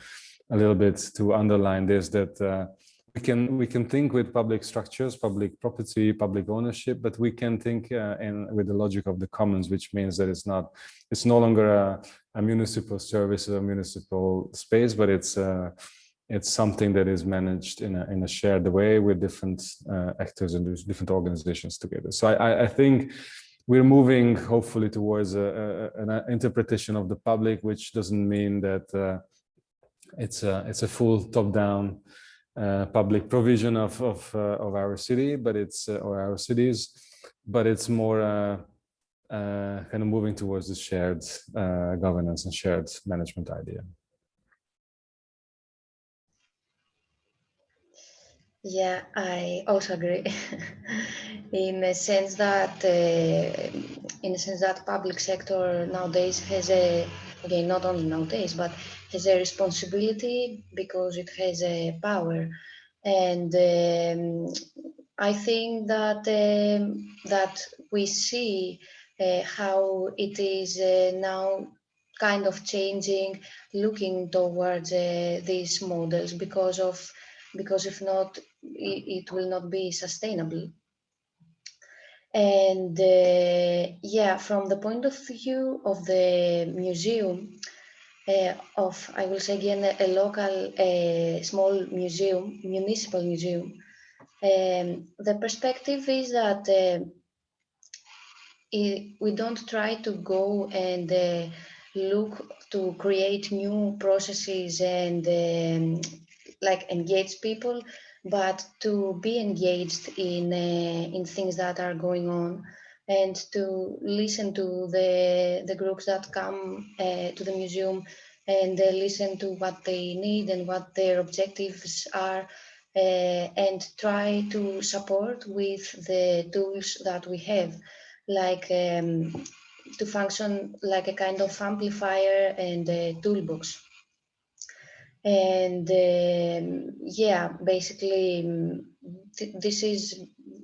a little bit to underline this that. Uh, we can we can think with public structures, public property, public ownership, but we can think uh, in with the logic of the commons, which means that it's not it's no longer a, a municipal service or a municipal space, but it's uh, it's something that is managed in a, in a shared way with different uh, actors and different organizations together. So I, I think we're moving hopefully towards a, a, an interpretation of the public, which doesn't mean that uh, it's a it's a full top-down uh, public provision of of, uh, of our city, but it's uh, or our cities, but it's more kind of moving towards the shared governance and shared management idea. Yeah, I also agree. in the sense that, uh, in the sense that public sector nowadays has a, again, not only nowadays, but has a responsibility because it has a power, and um, I think that um, that we see uh, how it is uh, now kind of changing, looking towards uh, these models because of because if not, it, it will not be sustainable. And uh, yeah, from the point of view of the museum, uh, of, I will say again, a, local, a small museum, municipal museum, um, the perspective is that uh, it, we don't try to go and uh, look to create new processes and um, like engage people, but to be engaged in uh, in things that are going on and to listen to the the groups that come uh, to the museum and uh, listen to what they need and what their objectives are uh, and try to support with the tools that we have. Like um, to function like a kind of amplifier and a toolbox. And um, yeah basically th this is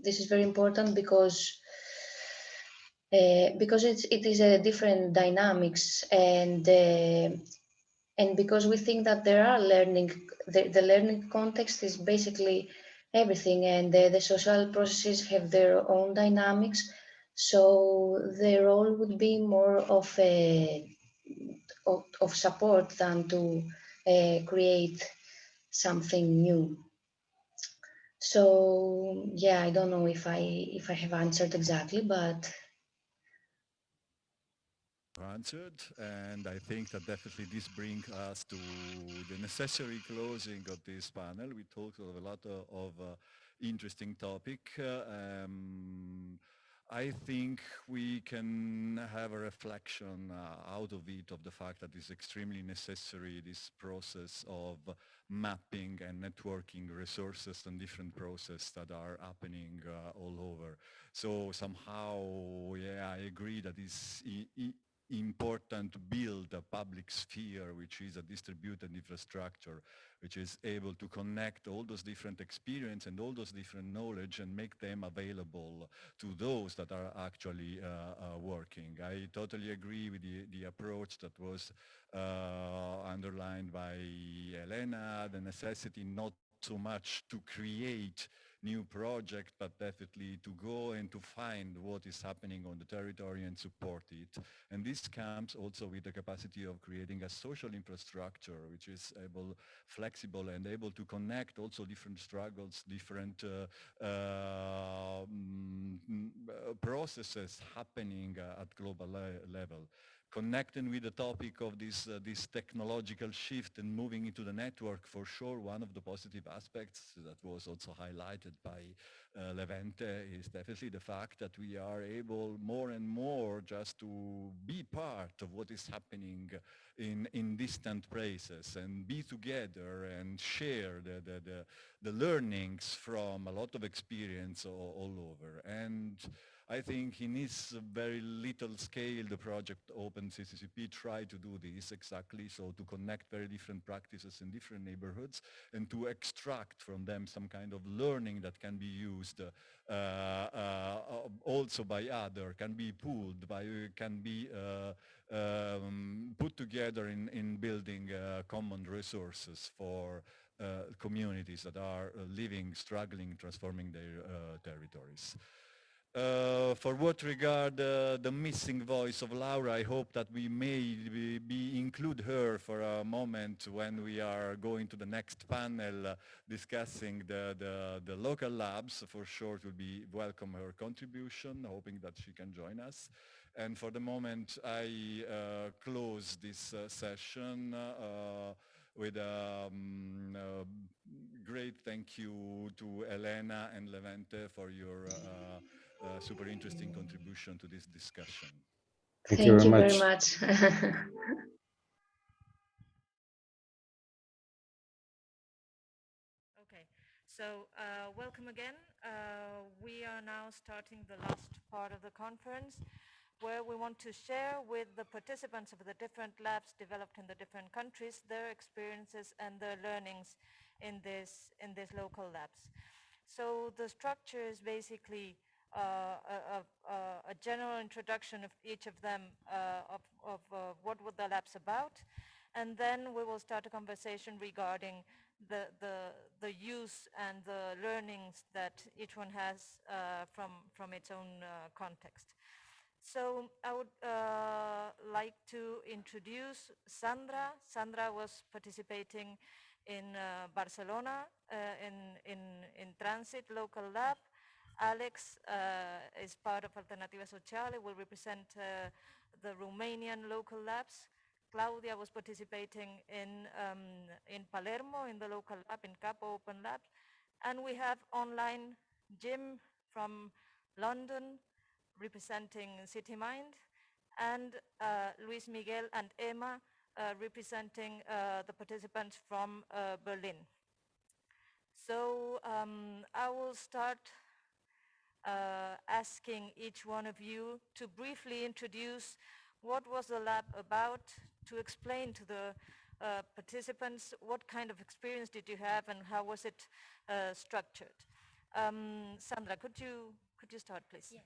this is very important because uh, because it's it is a different dynamics and uh, and because we think that there are learning the, the learning context is basically everything and the, the social processes have their own dynamics so the role would be more of a of, of support than to uh, create something new. So yeah, I don't know if I if I have answered exactly, but answered and I think that definitely this brings us to the necessary closing of this panel. We talked of a lot of, of uh, interesting topic. Uh, um, I think we can have a reflection uh, out of it of the fact that it's extremely necessary this process of mapping and networking resources and different processes that are happening uh, all over. So somehow, yeah, I agree that it's important to build a public sphere which is a distributed infrastructure which is able to connect all those different experience and all those different knowledge and make them available to those that are actually uh, uh, working. I totally agree with the, the approach that was uh, underlined by Elena, the necessity not so much to create new project, but definitely to go and to find what is happening on the territory and support it. And this comes also with the capacity of creating a social infrastructure, which is able, flexible and able to connect also different struggles, different uh, uh, mm, processes happening uh, at global le level connecting with the topic of this, uh, this technological shift and moving into the network, for sure, one of the positive aspects that was also highlighted by uh, Levente is definitely the fact that we are able more and more just to be part of what is happening in, in distant places and be together and share the, the, the, the learnings from a lot of experience all, all over. And I think in this very little scale, the project Open CCCP tried to do this exactly, so to connect very different practices in different neighborhoods and to extract from them some kind of learning that can be used uh, uh, also by other, can be pooled, by, can be uh, um, put together in, in building uh, common resources for uh, communities that are uh, living, struggling, transforming their territories. Uh, for what regard uh, the missing voice of Laura, I hope that we may be, be, include her for a moment when we are going to the next panel uh, discussing the, the, the, local labs. For sure, it will be welcome her contribution, hoping that she can join us. And for the moment, I uh, close this uh, session with a um, great thank you to Elena and Levente for your uh, super interesting contribution to this discussion. Thank, Thank you, very, much. Very much. okay, so uh, welcome again. Uh, we are now starting the last part of the conference where we want to share with the participants of the different labs developed in the different countries their experiences and their learnings in this in these local labs. So the structure is basically uh, a, a, a, general introduction of each of them uh, of, of uh, what were the labs about. And then we will start a conversation regarding the, the, the use and the learnings that each one has from, from its own context. So I would uh, like to introduce Sandra. Sandra was participating in uh, Barcelona uh, in, in, in Transit Local Lab Alex uh, is part of Alternativa Sociale, will represent uh, the Romanian local labs. Claudia was participating in, um, in Palermo in the local lab, in Capo Open Lab. And we have online Jim from London representing City Mine(d) and uh, Luis Miguel and Emma uh, representing uh, the participants from uh, Berlin. So um, I will start uh, asking each one of you to briefly introduce what was the lab about, to explain to the uh, participants what kind of experience did you have and how was it uh, structured. Um, Sandra, could you, could you start, please? Yes.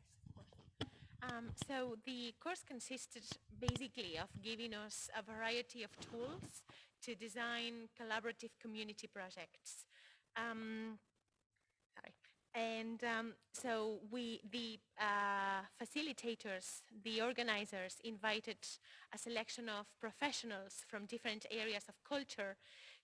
Um, so the course consisted basically of giving us a variety of tools to design collaborative community projects. Um, and um, so we, the uh, facilitators, the organizers invited a selection of professionals from different areas of culture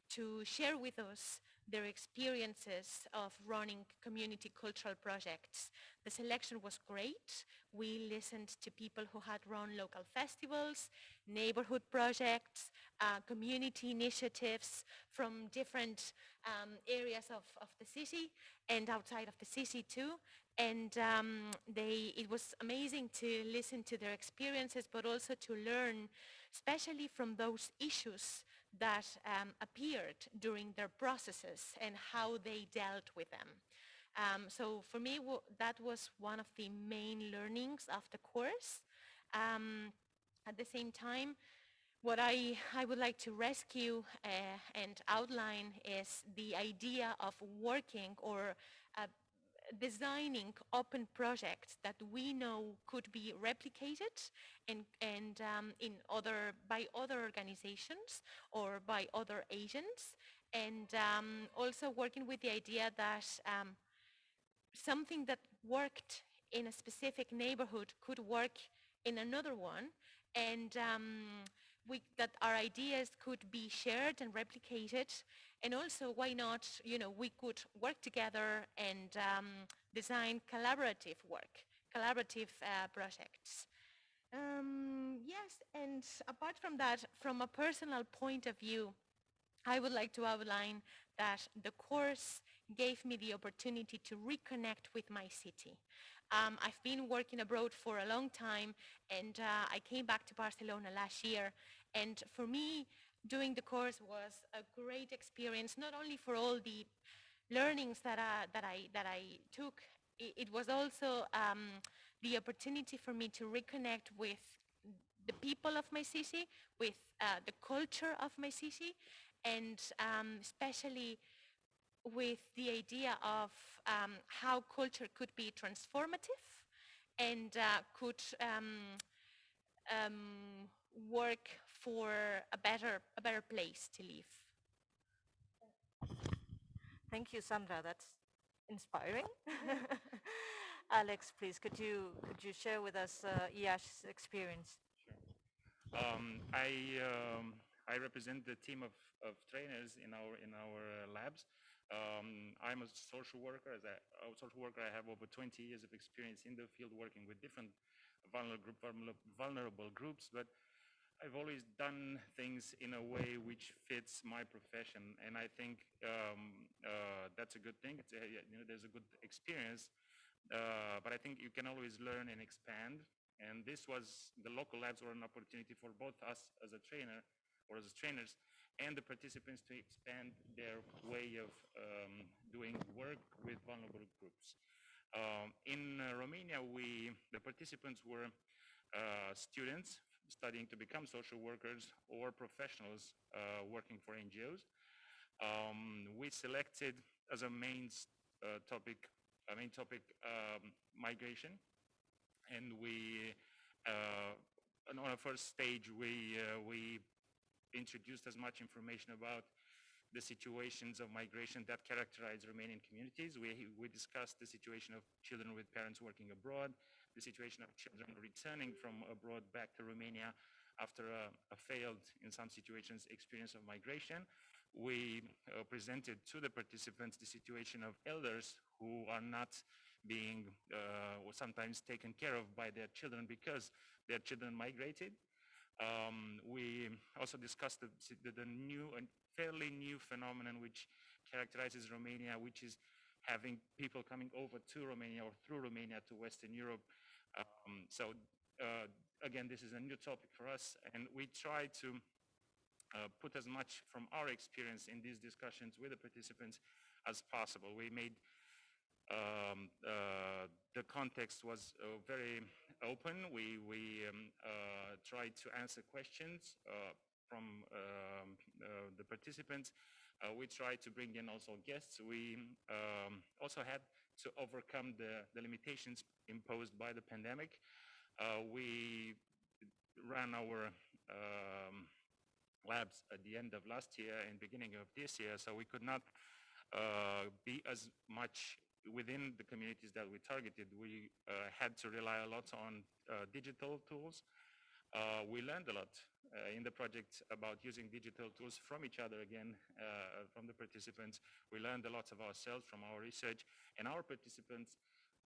to share with us their experiences of running community cultural projects. The selection was great. We listened to people who had run local festivals, neighborhood projects, uh, community initiatives from different um, areas of, of the city and outside of the city too. And um, they, it was amazing to listen to their experiences, but also to learn, especially from those issues that um, appeared during their processes and how they dealt with them. Um, so for me, that was one of the main learnings of the course. Um, at the same time, what I, I would like to rescue uh, and outline is the idea of working or designing open projects that we know could be replicated and, and um, in other, by other organizations or by other agents. And um, also working with the idea that um, something that worked in a specific neighborhood could work in another one. And um, we, that our ideas could be shared and replicated and also why not you know we could work together and um, design collaborative work collaborative uh, projects Um, yes, and apart from that, from a personal point of view, I would like to outline that the course gave me the opportunity to reconnect with my city. Um, I've been working abroad for a long time and uh, I came back to Barcelona last year and for me doing the course was a great experience not only for all the learnings that, uh, that, I, that I took, it, it was also um, the opportunity for me to reconnect with the people of my city, with uh, the culture of my city, and um, especially with the idea of um, how culture could be transformative and uh, could um, um, work for a better, a better place to live. Thank you, Sandra. That's inspiring. Alex, please, could you could you share with us uh, IASH's experience? Um, I um, I represent the team of, of trainers in our in our uh, labs. Um, I'm a social worker. As a, a, social worker, I have over 20 years of experience in the field working with different vulnerable, vulnerable groups. But I've always done things in a way which fits my profession, and I think um, uh, that's a good thing. A, you know, there's a good experience, uh, but I think you can always learn and expand. And this was the local labs were an opportunity for both us as a trainer or as trainers and the participants to expand their way of um, doing work with vulnerable groups. Um, in uh, Romania, we, the participants were uh, students studying to become social workers or professionals uh, working for NGOs. Um, we selected as a main uh, topic, a main topic, um, migration, and we, uh, on our first stage, we uh, we introduced as much information about the situations of migration that characterize Romanian communities. We, we discussed the situation of children with parents working abroad, the situation of children returning from abroad back to Romania after a, a failed, in some situations, experience of migration. We uh, presented to the participants the situation of elders who are not being uh, sometimes taken care of by their children because their children migrated. Um, we also discussed the, the, the, new and fairly new phenomenon which characterizes Romania, which is having people coming over to Romania or through Romania to Western Europe. Um, so uh, again, this is a new topic for us, and we try to uh, put as much from our experience in these discussions with the participants as possible. We made um, uh, the context was uh, very open. We, we um, uh, tried to answer questions uh, from um, the participants. We tried to bring in also guests. We um, also had to overcome the, the, limitations imposed by the pandemic. we ran our um, labs at the end of last year and beginning of this year, so we could not be as much within the communities that we targeted, we uh, had to rely a lot on uh, digital tools. Uh, we learned a lot in the project about using digital tools from each other again, from the participants. We learned a lot of ourselves from our research and our participants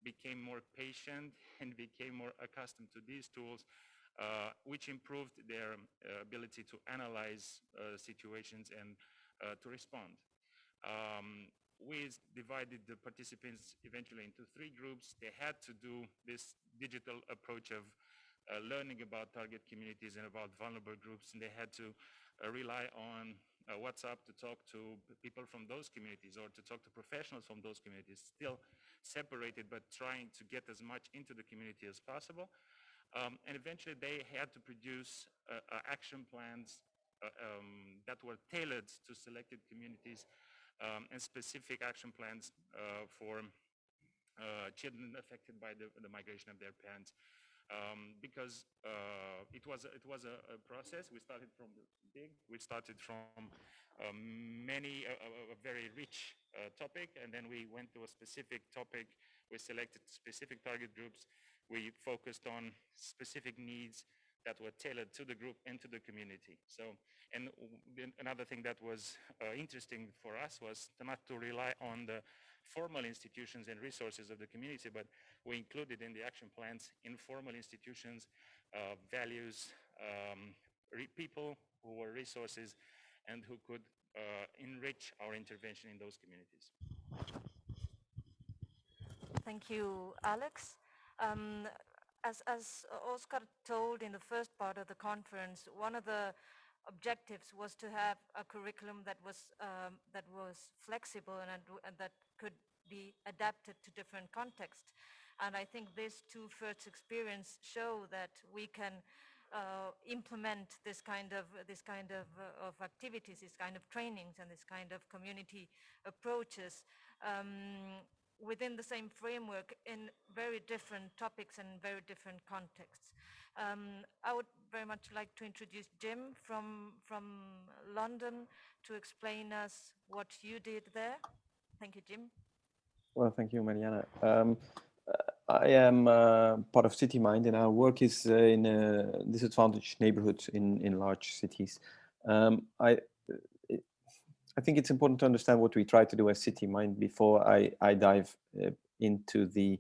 became more patient and became more accustomed to these tools, uh, which improved their uh, ability to analyze uh, situations and to respond. Um, we divided the participants eventually into three groups. They had to do this digital approach of uh, learning about target communities and about vulnerable groups, and they had to uh, rely on uh, WhatsApp to talk to people from those communities or to talk to professionals from those communities, still separated, but trying to get as much into the community as possible. Um, and eventually they had to produce uh, uh, action plans uh, um, that were tailored to selected communities um, and specific action plans uh, for children affected by the, the, migration of their parents. Um, because uh, it was it was a, a, process. We started from the big. We started from um, many a, a, very rich uh, topic, and then we went to a specific topic. We selected specific target groups. We focused on specific needs that were tailored to the group and to the community. So, and another thing that was uh, interesting for us was not to rely on the formal institutions and resources of the community, but we included in the action plans informal institutions uh, values um, people who were resources and who could uh, enrich our intervention in those communities. Thank you, Alex. Um, as, as Oscar told in the first part of the conference, one of the objectives was to have a curriculum that was um, that was flexible and, and, that could be adapted to different contexts. And I think this two first experience show that we can uh, implement this kind of this kind of, uh, of activities, this kind of trainings, and this kind of community approaches um, within the same framework in very different topics and very different contexts. Um, I would very much like to introduce Jim from from London to explain us what you did there. Thank you, Jim. Well, thank you, Mariana. Um, I am uh, part of City Mine(d) and our work is uh, in uh, disadvantaged neighborhoods in, in large cities. Um, I, I think it's important to understand what we try to do as City Mine(d) before I, I dive uh, into the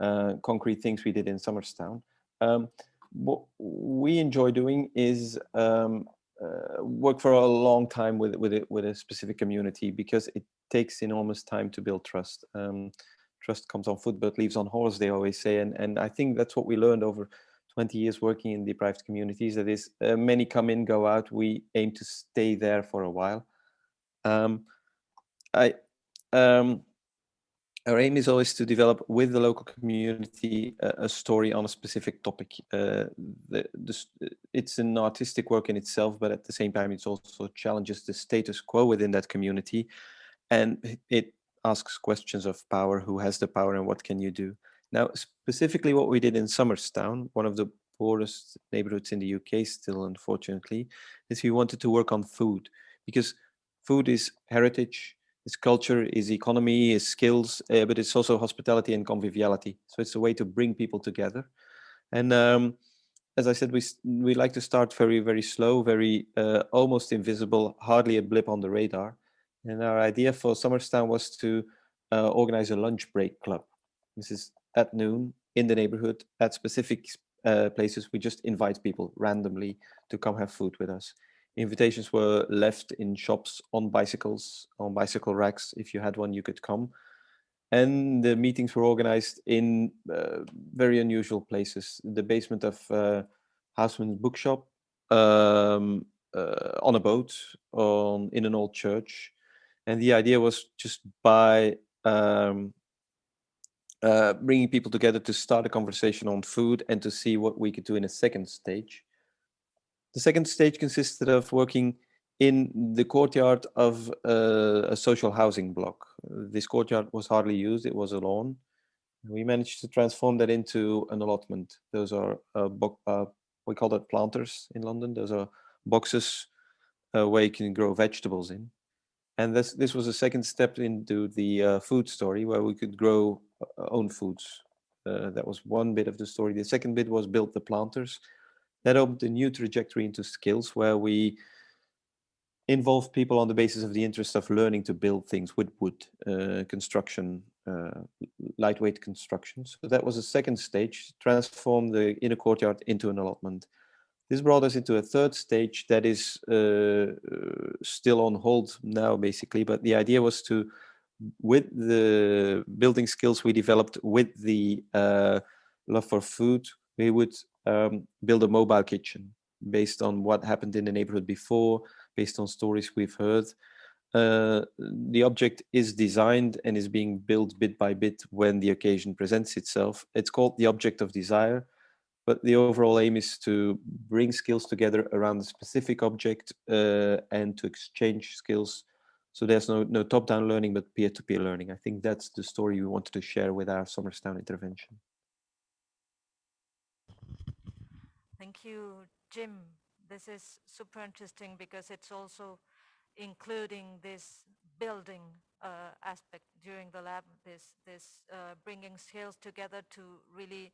uh, concrete things we did in Somers Town. Um, what we enjoy doing is um, uh, work for a long time with, with, it, with a specific community because it takes enormous time to build trust. Um, trust comes on foot but leaves on horse they always say and and i think that's what we learned over 20 years working in deprived communities that is uh, many come in go out we aim to stay there for a while um, i um, our aim is always to develop with the local community a, a story on a specific topic. Uh, the, the, it's an artistic work in itself, but at the same time, it also challenges the status quo within that community. And it asks questions of power, who has the power and what can you do? Now, specifically what we did in Somers Town, one of the poorest neighborhoods in the UK still, unfortunately, is we wanted to work on food because food is heritage, is culture, is economy, is skills, uh, but it's also hospitality and conviviality. So it's a way to bring people together. And um, as I said, we we like to start very, very slow, very uh, almost invisible, hardly a blip on the radar. And our idea for Somers Town was to uh, organize a lunch break club. This is at noon in the neighborhood at specific uh, places. We just invite people randomly to come have food with us. Invitations were left in shops on bicycles, on bicycle racks. If you had one, you could come. And the meetings were organized in uh, very unusual places. The basement of uh, bookshop, um, uh, on a boat, on in an old church, and the idea was just by um, uh, bringing people together to start a conversation on food and to see what we could do in a second stage. The second stage consisted of working in the courtyard of uh, a social housing block. This courtyard was hardly used, it was a lawn. We managed to transform that into an allotment. Those are, uh, uh, we call that planters in London. Those are boxes uh, where you can grow vegetables in and this this was a second step into the uh, food story where we could grow uh, own foods. That was one bit of the story. The second bit was build the planters. That opened a new trajectory into skills where we involve people on the basis of the interest of learning to build things with wood, uh, construction, uh, lightweight construction. So that was a second stage, transform the inner courtyard into an allotment. This brought us into a third stage that is uh, uh, still on hold now, basically. But the idea was to, with the building skills we developed with the uh, love for food, we would um, build a mobile kitchen based on what happened in the neighborhood before, based on stories we've heard. Uh, the object is designed and is being built bit by bit when the occasion presents itself. It's called the object of desire but the overall aim is to bring skills together around a specific object uh, and to exchange skills. So there's no, no top-down learning, but peer-to-peer -peer learning. I think that's the story we wanted to share with our Somers Town intervention. Thank you, Jim. This is super interesting because it's also including this building uh, aspect during the lab, this, this uh, bringing skills together to really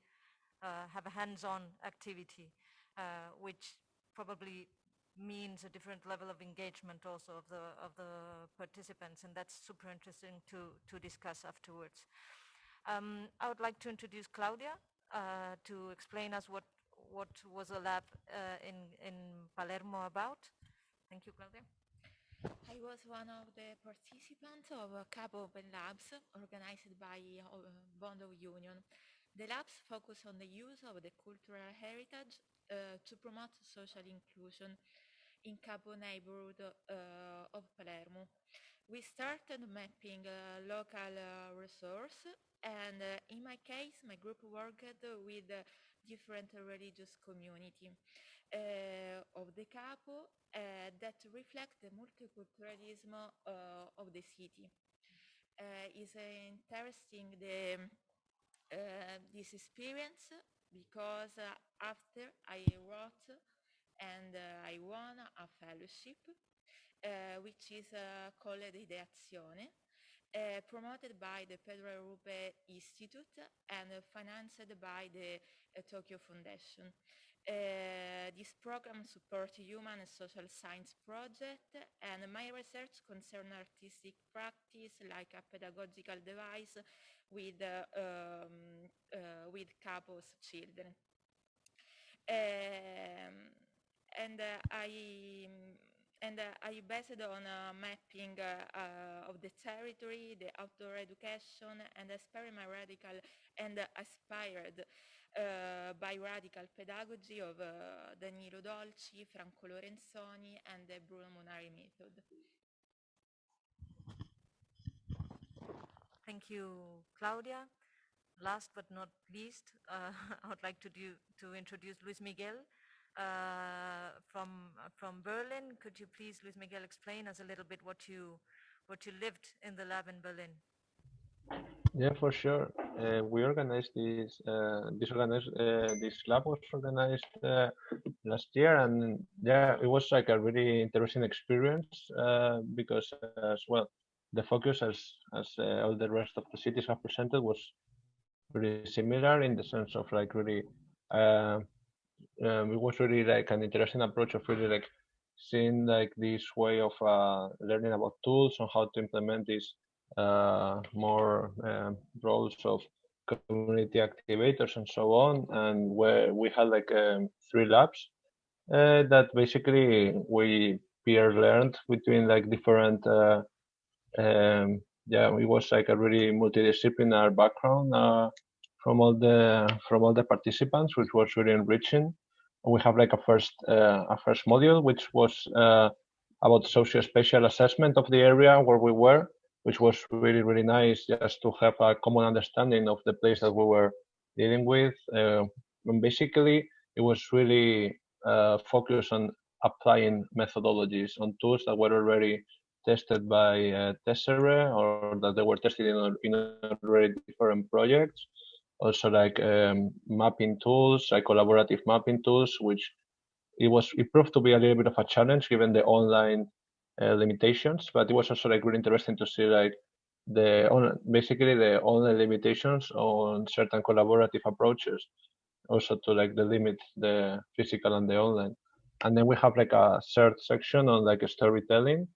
uh, have a hands-on activity, uh, which probably means a different level of engagement also of the of the participants, and that's super interesting to to discuss afterwards. Um, I would like to introduce Claudia uh, to explain us what what was the lab uh, in, in Palermo about? Thank you, Claudia. I was one of the participants of a Capo Open Labs organized by uh, Bond of Union. The labs focus on the use of the cultural heritage uh, to promote social inclusion in Capo neighborhood uh, of Palermo. We started mapping uh, local uh, resource and in my case, my group worked with different religious community uh, of the Capo uh, that reflect the multiculturalism uh, of the city. is interesting the this experience because after I wrote and I won a fellowship uh, which is uh, called Ideazione, uh, promoted by the Pedro Arrupe Institute and financed by the Tokyo Foundation. Uh, this program supports human and social science project and my research concerns artistic practice like a pedagogical device with, uh, um, uh, with couples children. Um, and I and uh, I based on a mapping uh, uh, of the territory, the outdoor education, and experiment radical and aspired by radical pedagogy of Danilo Dolci, Franco Lorenzoni, and the Bruno Munari method. Thank you, Claudia. Last but not least, uh, I would like to, do, to introduce Luis Miguel, uh, from from Berlin. Could you please, Luis Miguel, explain us a little bit what you what you lived in the lab in Berlin? Yeah, for sure. Uh, we organized this. Uh, this organized uh, this lab was organized uh, last year, and yeah, it was like a really interesting experience uh, because as well, the focus as as uh, all the rest of the cities have presented was really similar in the sense of like really um, it was really like an interesting approach of really like seeing like this way of uh, learning about tools and how to implement these uh, more um, roles of community activators and so on. And where we had like um, three labs uh, that basically we peer learned between like different. Uh, um, yeah, it was like a really multidisciplinary background uh, from all the from all the participants, which was really enriching. We have like a first uh, a first module which was uh, about socio-spatial assessment of the area where we were which was really really nice just to have a common understanding of the place that we were dealing with uh, and basically it was really uh, focused on applying methodologies on tools that were already tested by uh, Tesserae or that they were tested in, in already different projects also like um, mapping tools, like collaborative mapping tools, which it was it proved to be a little bit of a challenge given the online uh, limitations, but it was also like really interesting to see like the on, basically the online limitations on certain collaborative approaches, also to like the limit the physical and the online. And then we have like a third section on like storytelling,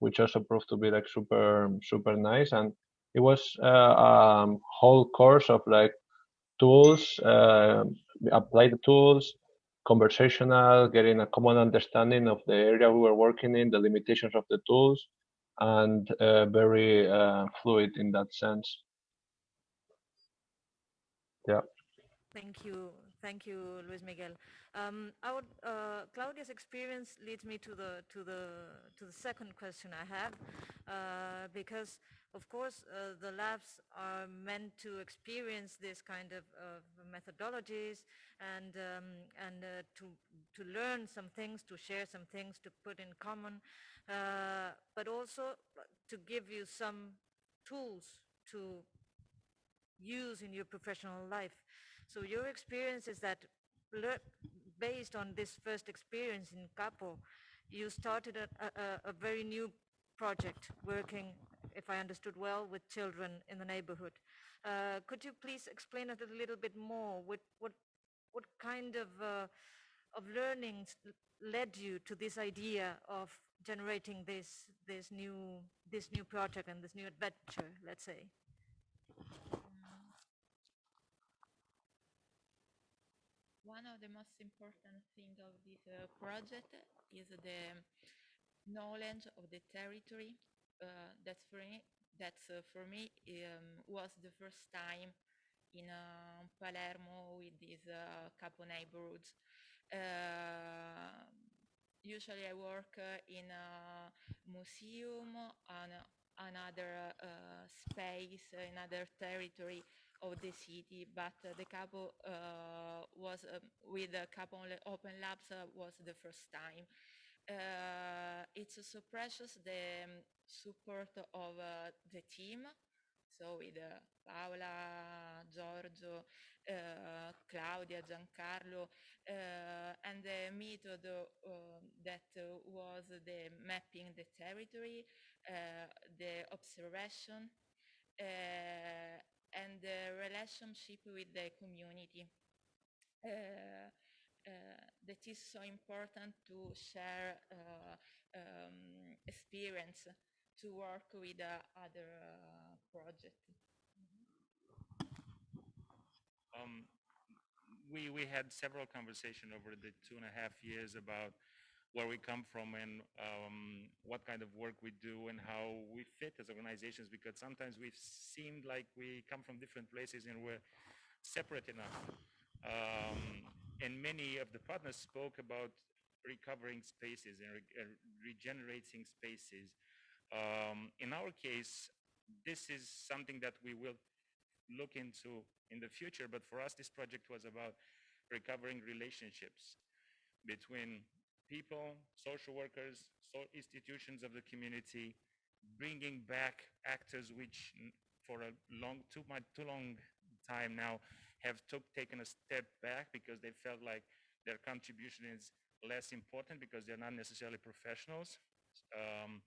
which also proved to be like super super nice and it was uh, a whole course of like tools, uh, apply the tools, conversational, getting a common understanding of the area we were working in, the limitations of the tools, and uh, very uh, fluid in that sense. Yeah. Thank you. Thank you, Luis Miguel. Um, would, uh, Claudia's experience leads me to the to the to the second question I have, uh, because of course uh, the labs are meant to experience this kind of, of methodologies and um, and uh, to to learn some things, to share some things, to put in common, uh, but also to give you some tools to use in your professional life. So your experience is that based on this first experience in Capo, you started a, a, a very new project working, if I understood well, with children in the neighborhood. Uh, could you please explain it a little bit more? What, what, what kind of, uh, of learnings led you to this idea of generating this, this, new, this new project and this new adventure, let's say? one of the most important things of this uh, project is the knowledge of the territory. Uh, that's for me, that's uh, for me um, was the first time in uh, Palermo with these uh, capo neighborhoods. Uh, usually I work in a museum on another space, another territory of the city, but uh, the Capo uh, was um, with the Capo Open Labs uh, was the first time. It's so precious the um, support of the team so with uh, Paola, Giorgio, uh, Claudia, Giancarlo, uh, and the method that was the mapping the territory, the observation, and the relationship with the community. Uh, uh, that is so important to share uh, um, experience to work with other projects. Um, we, we had several conversations over the two and a half years about where we come from and um, what kind of work we do and how we fit as organizations because sometimes we've seemed like we come from different places and we're separate enough. Um, and many of the partners spoke about recovering spaces and re regenerating spaces. Um, in our case, this is something that we will look into in the future, but for us, this project was about recovering relationships between people, social workers, so institutions of the community, bringing back actors which for a long, too much, too long time now have took, taken a step back because they felt like their contribution is less important because they're not necessarily professionals, um,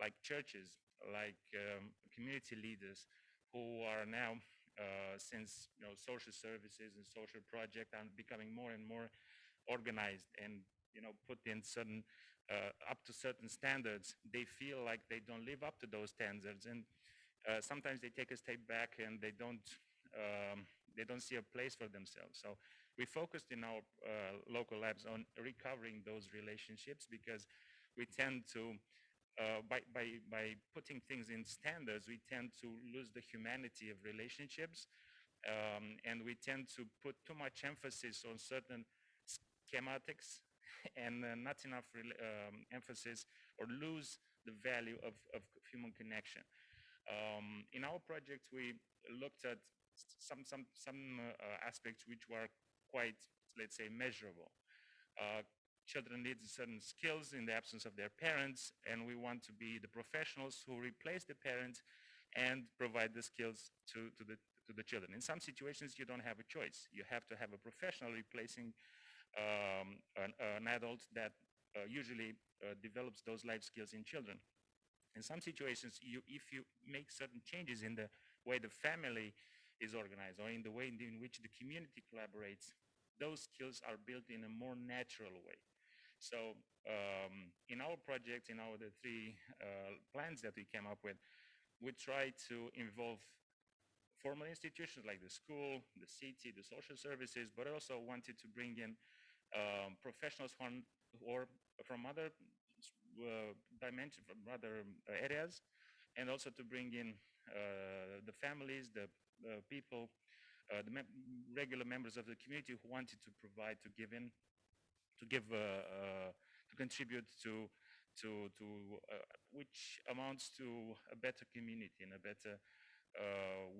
like churches, like um, community leaders who are now, uh, since you know, social services and social projects are becoming more and more organized and you know, put in certain, uh, up to certain standards, they feel like they don't live up to those standards. And uh, sometimes they take a step back and they don't, um, they don't see a place for themselves. So we focused in our uh, local labs on recovering those relationships because we tend to, uh, by, by, by putting things in standards, we tend to lose the humanity of relationships. Um, and we tend to put too much emphasis on certain schematics and uh, not enough um, emphasis or lose the value of, of human connection. Um, in our project, we looked at some, some, some uh, aspects which were quite, let's say, measurable. Uh, children need certain skills in the absence of their parents, and we want to be the professionals who replace the parents and provide the skills to, to, the, to the children. In some situations, you don't have a choice. You have to have a professional replacing um, an, an, adult that uh, usually uh, develops those life skills in children. In some situations, you, if you make certain changes in the way the family is organized or in the way in which the community collaborates, those skills are built in a more natural way. So um, in our project, in our the three uh, plans that we came up with, we try to involve formal institutions like the school, the city, the social services, but also wanted to bring in um, professionals from or from other uh, dimensions, from other uh, areas, and also to bring in the families, the people, uh, the mem regular members of the community who wanted to provide, to give in, to give, uh, uh, to contribute to, to, to which amounts to a better community and a better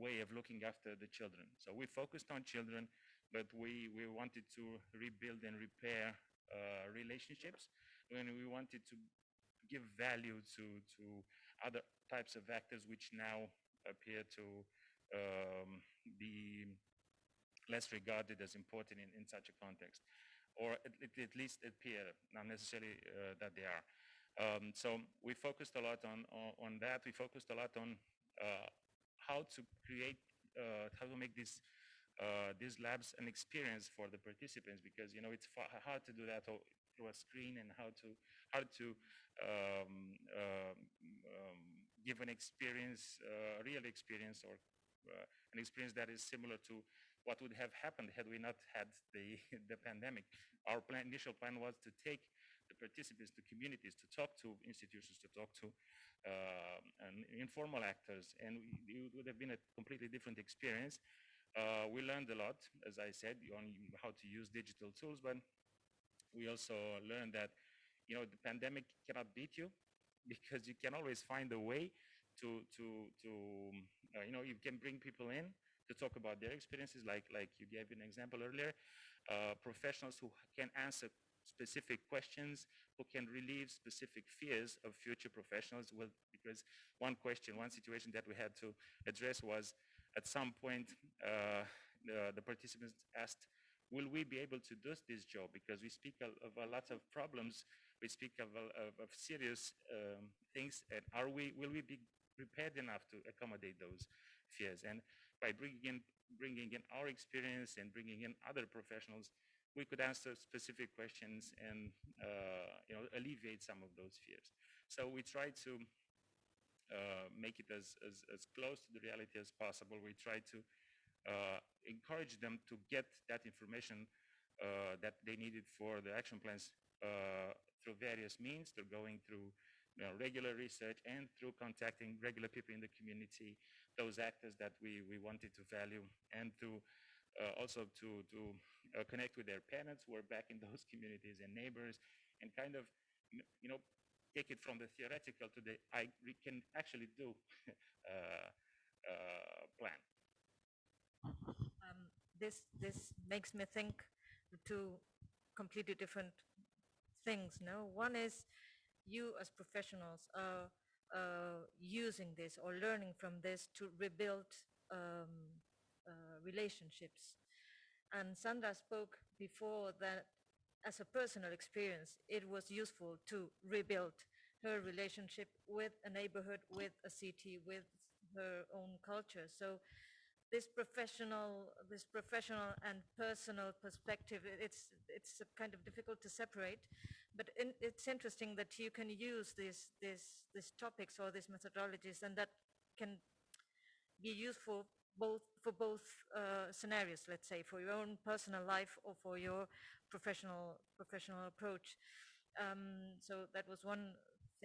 way of looking after the children. So we focused on children but we, we wanted to rebuild and repair uh, relationships and we wanted to give value to, to other types of actors which now appear to um, be less regarded as important in, in such a context, or at, at least appear, not necessarily uh, that they are. Um, so we focused a lot on, on, on, that. We focused a lot on uh, how to create, uh, how to make this uh, these labs an experience for the participants because you know it's hard to do that through a screen and how to how to um, uh, um, give an experience, a uh, real experience or uh, an experience that is similar to what would have happened had we not had the, the pandemic. Our plan, initial plan was to take the participants to communities, to talk to institutions, to talk to uh, informal actors, and it would have been a completely different experience. Uh, we learned a lot, as I said, on how to use digital tools, but we also learned that, you know, the pandemic cannot beat you because you can always find a way to, to, to uh, you know, you can bring people in to talk about their experiences, like, like you gave an example earlier, uh, professionals who can answer specific questions, who can relieve specific fears of future professionals. Well, because one question, one situation that we had to address was at some point, uh, the, the, participants asked, will we be able to do this job? Because we speak of, a lot of problems, we speak of, of, of serious um, things, and are we, will we be prepared enough to accommodate those fears? And by bringing in, bringing in our experience and bringing in other professionals, we could answer specific questions and uh, you know alleviate some of those fears. So we try to uh, make it as, as, as close to the reality as possible. We try to uh, encourage them to get that information uh, that they needed for the action plans uh, through various means. They're going through you know, regular research and through contacting regular people in the community, those actors that we, we wanted to value, and to uh, also to, to uh, connect with their parents who are back in those communities and neighbors and kind of, you know, take it from the theoretical to the I can actually do uh, plan. This this makes me think two completely different things. No, one is you as professionals are uh, using this or learning from this to rebuild um, uh, relationships. And Sandra spoke before that as a personal experience, it was useful to rebuild her relationship with a neighborhood, with a city, with her own culture. So this professional, this professional and personal perspective, it's it's kind of difficult to separate, but in, it's interesting that you can use these these these topics or these methodologies, and that can be useful both for both uh, scenarios, let's say, for your own personal life or for your professional professional approach. Um, so that was one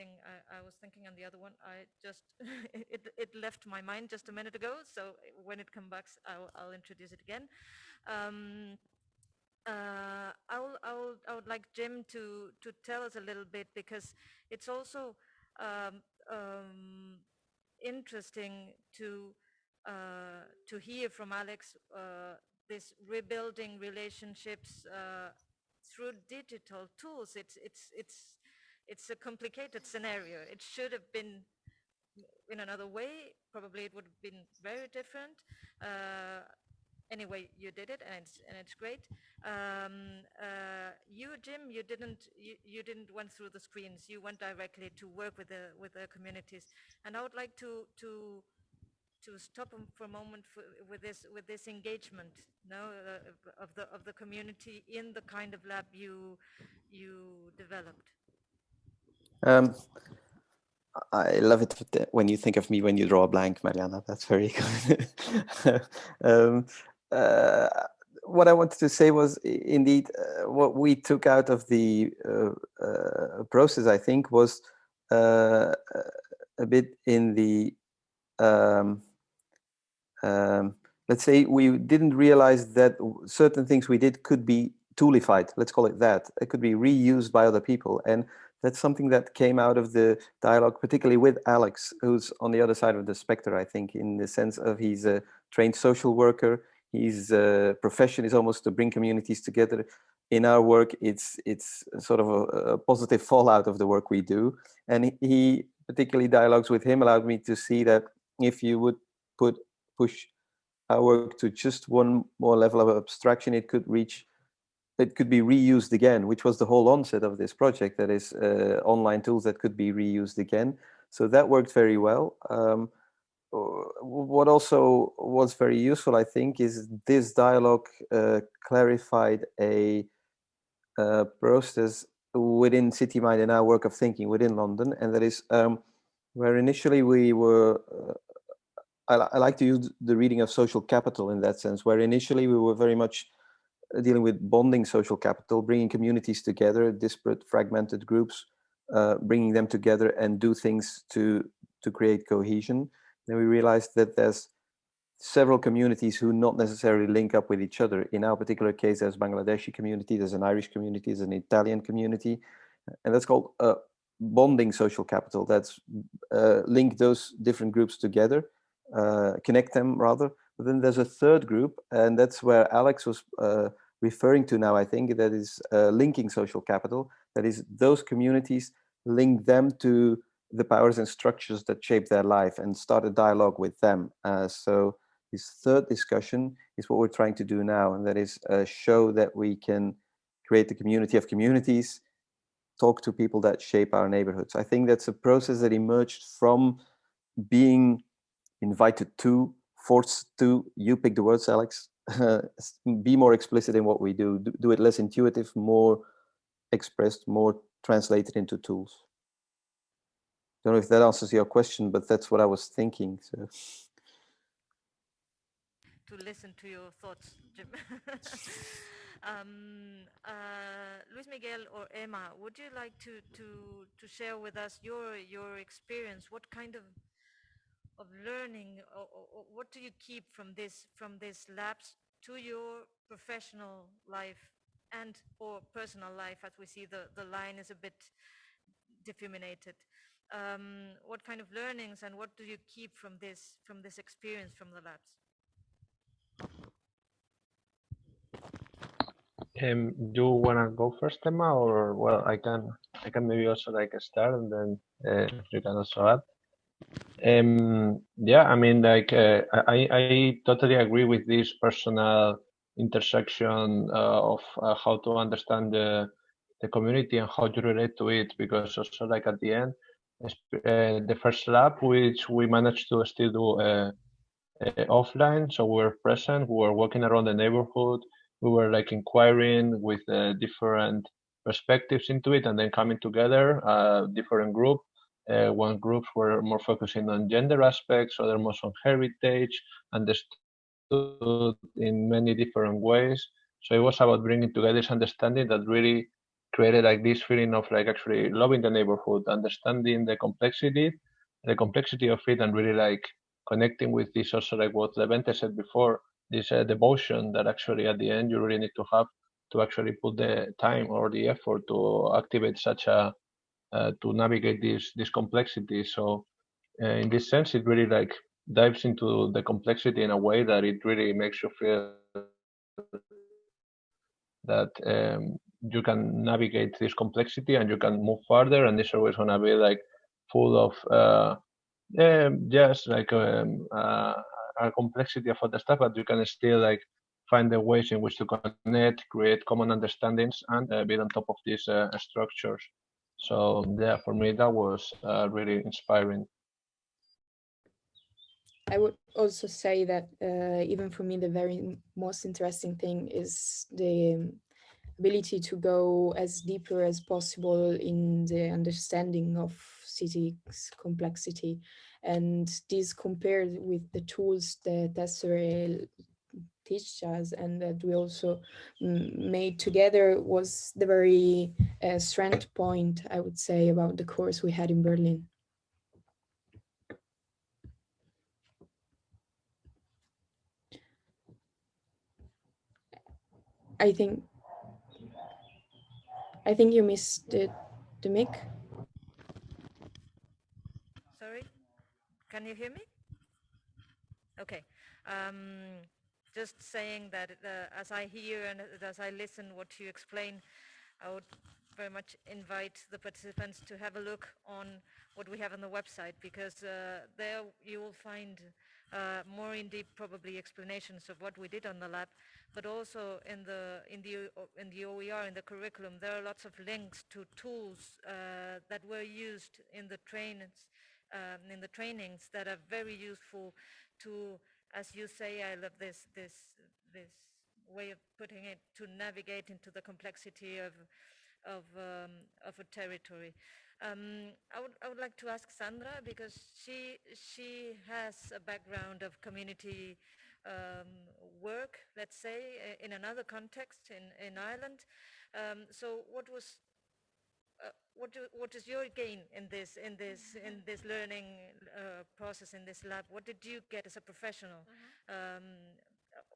thing I, I, was thinking, on the other one I just it it left my mind just a minute ago. So when it comes back, I'll, I'll introduce it again. Um, uh, I will I will I would like Jim to to tell us a little bit because it's also um, um interesting to uh, to hear from Alex uh, this rebuilding relationships uh, through digital tools. It's it's it's it's a complicated scenario. It should have been in another way. Probably it would have been very different. Uh, anyway, you did it, and it's and it's great. Um, uh, you, Jim, you didn't you, you didn't went through the screens. You went directly to work with the with the communities, and I would like to to to stop for a moment for, with this with this engagement no, uh, of the of the community in the kind of lab you you developed? Um, I love it when you think of me when you draw a blank, Mariana. That's very good. um, uh, what I wanted to say was indeed uh, what we took out of the uh, uh process, I think, was uh, a bit in the um, um, let's say we didn't realize that certain things we did could be toolified, let's call it that. It could be reused by other people. And that's something that came out of the dialogue, particularly with Alex, who's on the other side of the specter, I think, in the sense of he's a trained social worker. His uh, profession is almost to bring communities together. In our work, it's it's sort of a, a positive fallout of the work we do. And he, particularly dialogues with him, allowed me to see that if you would put push our work to just one more level of abstraction, it could reach, it could be reused again, which was the whole onset of this project, that is uh, online tools that could be reused again. So that worked very well. Um, what also was very useful, I think, is this dialogue uh, clarified a uh, process within City Mine(d) and our work of thinking within London, and that is um, where initially we were uh, I, I, like to use the reading of social capital in that sense, where initially we were very much uh, dealing with bonding social capital, bringing communities together, disparate, fragmented groups, uh, bringing them together and do things to to create cohesion. Then we realized that there's several communities who not necessarily link up with each other. In our particular case, there's Bangladeshi community, there's an Irish community, there's an Italian community, and that's called uh, bonding social capital. That's uh, link those different groups together, uh, connect them rather. But then there's a third group, and that's where Alex was uh, referring to now, I think, that is uh, linking social capital. That is those communities link them to the powers and structures that shape their life and start a dialogue with them. Uh, so this third discussion is what we're trying to do now, and that is uh, show that we can create the community of communities, talk to people that shape our neighborhoods. I think that's a process that emerged from being invited to, forced to, you pick the words, Alex, be more explicit in what we do. do, do it less intuitive, more expressed, more translated into tools. Don't know if that answers your question, but that's what I was thinking. So to listen to your thoughts, Jim. um, uh, Luis Miguel or Emma, would you like to, to, to share with us your, your experience? What kind of, of learning or, or what do you keep from this, from this labs to your professional life and or personal life as we see the, the line is a bit diffuminated. Um, what kind of learnings and what do you keep from this from this experience from the labs? Um, do you wanna go first, Emma, or well, I can I can maybe also like start and then uh, you can also add. Um, yeah, I mean, like uh, I I totally agree with this personal intersection uh, of uh, how to understand the the community and how to relate to it because also like at the end uh, the first lab which we managed to still do uh, uh, offline. So we were present, we were walking around the neighborhood, we were like inquiring with different perspectives into it and then coming together, different group. Uh, one groups were more focusing on gender aspects, other more on heritage, understood in many different ways. So it was about bringing together this understanding that really created like this feeling of like actually loving the neighborhood, understanding the complexity, the complexity of it, and really like connecting with this also like what Levente said before, this uh, devotion that actually at the end you really need to have to actually put the time or the effort to activate such a to navigate this this complexity. So uh, in this sense, it really like dives into the complexity in a way that it really makes you feel that um, you can navigate this complexity and you can move further and this always gonna be like full of uh, um, yes, like um, uh, a complexity of other stuff, but you can still like find the ways in which to connect, create common understandings, and uh, build on top of these uh, structures. So yeah, for me that was uh, really inspiring. I would also say that uh, even for me, the very most interesting thing is the ability to go as deeper as possible in the understanding of city's complexity. And this compared with the tools that Tesserae teach us and that we also made together was the very uh, strength point, I would say, about the course we had in Berlin. I think I think you missed the, the mic. Sorry, can you hear me? Okay. Um, just saying that uh, as I hear and as I listen what you explain, I would very much invite the participants to have a look on what we have on the website because uh, there you will find uh, more in deep probably explanations of what we did on the lab but also in the in the in the OER in the curriculum there are lots of links to tools uh, that were used in the trainings um, in the trainings that are very useful to as you say I love this this this way of putting it to navigate into the complexity of of um, of a territory Um, I would I would like to ask Sandra because she she has a background of community um, work, let's say, in another context in in Ireland. Um, so what was what do, what is your gain in this in this in this learning uh, process in this lab? What did you get as a professional, um,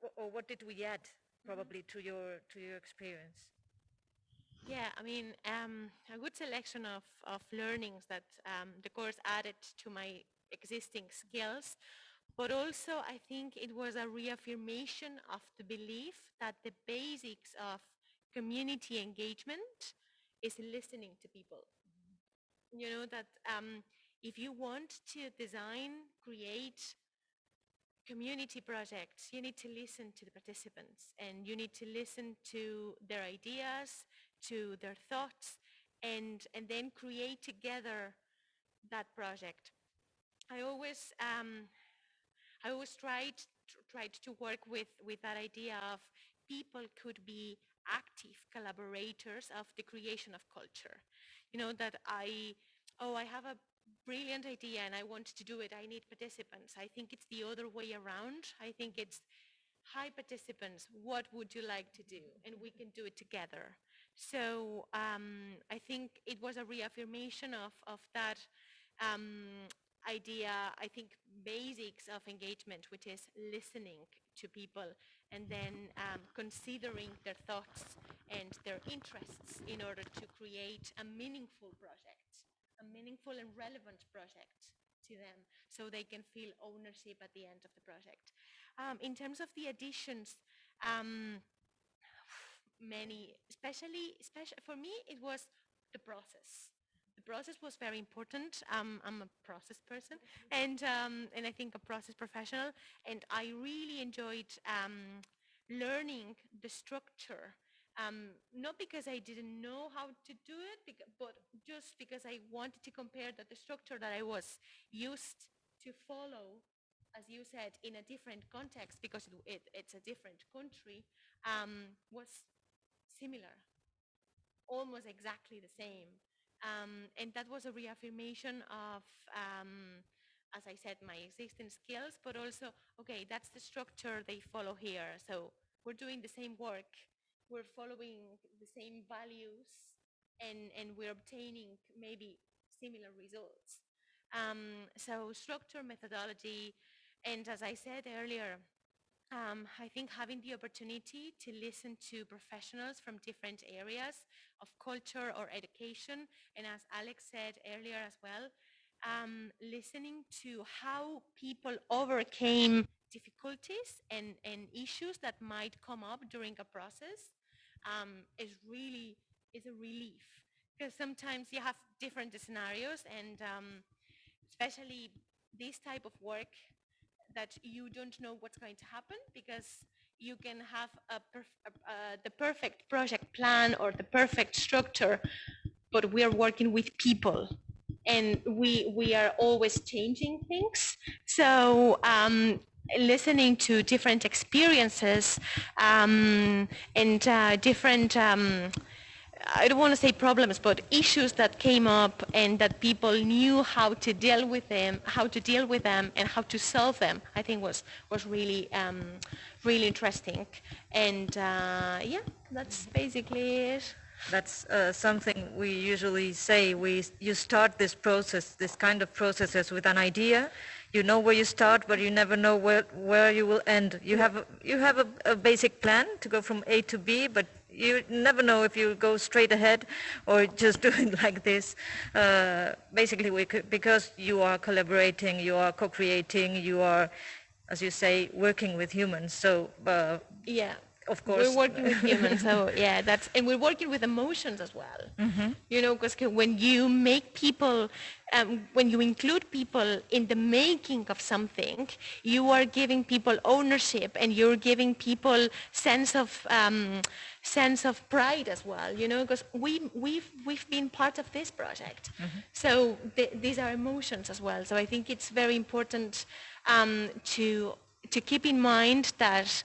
or, or, what did we add probably to your to your experience? Yeah, I mean, um, a good selection of, of learnings that um, the course added to my existing skills, but also I think it was a reaffirmation of the belief that the basics of community engagement is listening to people. You know, that um, if you want to design, create community projects, you need to listen to the participants and you need to listen to their ideas, to their thoughts and, and then create together that project. I always, um, I always tried, tried to work with, with that idea of people could be active collaborators of the creation of culture. You know, that I, oh, I have a brilliant idea and I want to do it. I need participants. I think it's the other way around. I think it's hi participants, what would you like to do? And we can do it together. So um, I think it was a reaffirmation of, of that um, idea, I think basics of engagement, which is listening to people and then um, considering their thoughts and their interests in order to create a meaningful project, a meaningful and relevant project to them so they can feel ownership at the end of the project. Um, in terms of the additions, um, many, especially, especially for me, it was the process. Process was very important. Um, I'm a process person, and um, and I think a process professional, and I really enjoyed um, learning the structure. Um, not because I didn't know how to do it, but just because I wanted to compare that the structure that I was used to follow as you said, in a different context because it, it's a different country, um, was similar, almost exactly the same. Um, and that was a reaffirmation of, um, as I said, my existing skills, but also, okay, that's the structure they follow here. So we're doing the same work, we're following the same values, and, and we're obtaining maybe similar results. Um, so structure, methodology, and as I said earlier, um, I think having the opportunity to listen to professionals from different areas of culture or education, and as Alex said earlier as well, um, listening to how people overcame difficulties and, and issues that might come up during a process um, is really is a relief. Because sometimes you have different scenarios and um, especially this type of work that you don't know what's going to happen because you can have a perf uh, the perfect project plan or the perfect structure, but we are working with people and we we are always changing things. So um, listening to different experiences um, and uh, different um, I don't want to say problems, but issues that came up and that people knew how to deal with them, how to deal with them and how to solve them, I think was, was really, um, really interesting. And uh, yeah, that's basically it. That's uh, something we usually say. We, you start this process, this kind of processes with an idea. You know where you start, but you never know where, where you will end. You have, a, you have a, a basic plan to go from A to B, but you never know if you go straight ahead or just do it like this. Uh, basically, we could, because you are collaborating, you are co-creating, you are, as you say, working with humans. So uh, yeah, of course, we're working with humans. So yeah, that's and we're working with emotions as well. Mm-hmm. You know, because when you make people um, when you include people in the making of something, you are giving people ownership and you're giving people sense of um, sense of pride as well, you know, because we, we've, we've been part of this project. Mm-hmm. So th- these are emotions as well. So I think it's very important um, to, to keep in mind that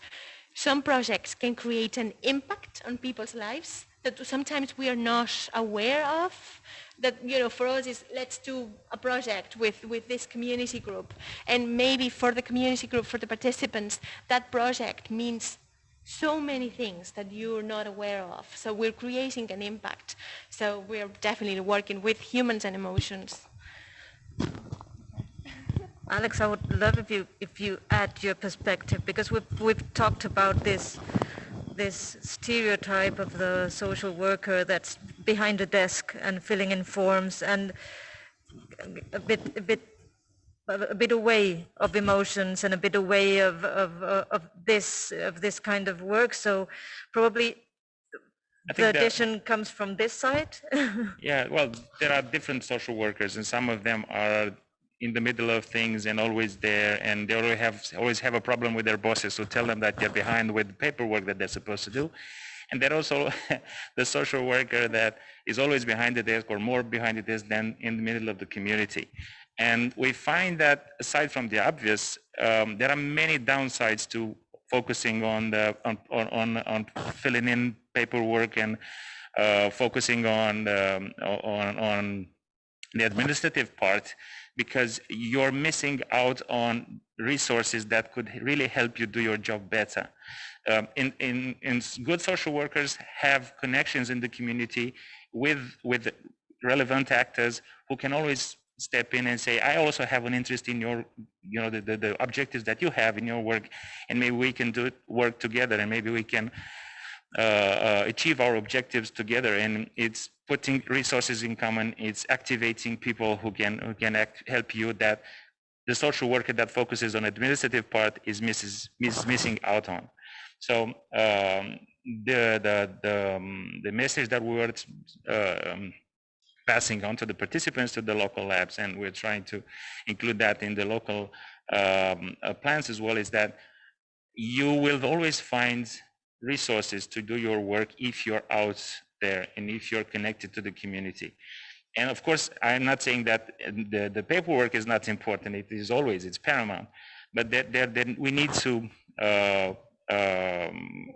some projects can create an impact on people's lives that sometimes we are not aware of that you know for us is let's do a project with with this community group. And maybe for the community group for the participants that project means so many things that you're not aware of. So we're creating an impact. So we're definitely working with humans and emotions Alex, I would love if you if you add your perspective because we've we've talked about this this stereotype of the social worker that's behind the desk and filling in forms and a bit a bit a bit away of emotions and a bit away of of of this of this kind of work. So probably the addition comes from this side. yeah, well, there are different social workers, and some of them are in the middle of things and always there and they always have always have a problem with their bosses who tell them that they're behind with the paperwork that they're supposed to do. And they're also the social worker that is always behind the desk or more behind the desk than in the middle of the community. And we find that aside from the obvious um, there are many downsides to focusing on the on on, on filling in paperwork and uh, focusing on um, on on the administrative part because you're missing out on resources that could really help you do your job better. Um, in, in, in good social workers have connections in the community with, with relevant actors who can always step in and say, I also have an interest in your, you know, the, the, the objectives that you have in your work, and maybe we can do work together, and maybe we can achieve our objectives together. And it's putting resources in common. It's activating people who can who can act, help you. That the social worker that focuses on administrative part is misses, miss, missing out on. So um, the the the, um, the message that we were um, passing on to the participants to the local labs, and we're trying to include that in the local um, uh, plans as well, is that you will always find resources to do your work if you're out there and if you're connected to the community. And of course, I'm not saying that the, the paperwork is not important. It is always, it's paramount. But that, that, that we need to, uh, um,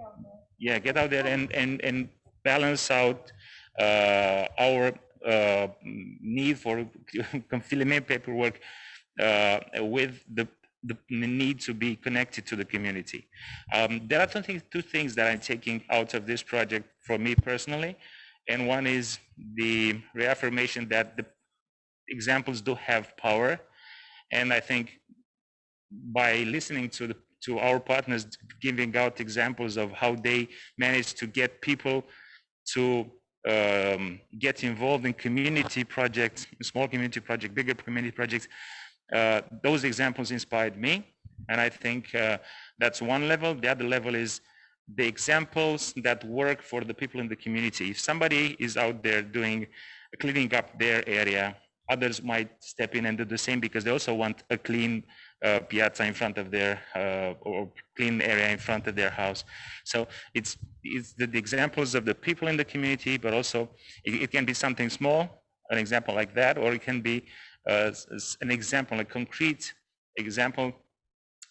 yeah, get out there and, and, and balance out uh, our uh, need for filling paperwork uh, with the the need to be connected to the community. Um, there are two, two things that I'm taking out of this project for me personally. And one is the reaffirmation that the examples do have power. And I think by listening to the to our partners giving out examples of how they managed to get people to um, get involved in community projects, small community projects, bigger community projects, those examples inspired me. And I think uh, that's one level. The other level is the examples that work for the people in the community. If somebody is out there doing cleaning up their area, others might step in and do the same because they also want a clean uh, piazza in front of their uh, or clean area in front of their house. So it's it's the, the examples of the people in the community, but also it, it, can be something small, an example like that, or it can be uh, an example, a concrete example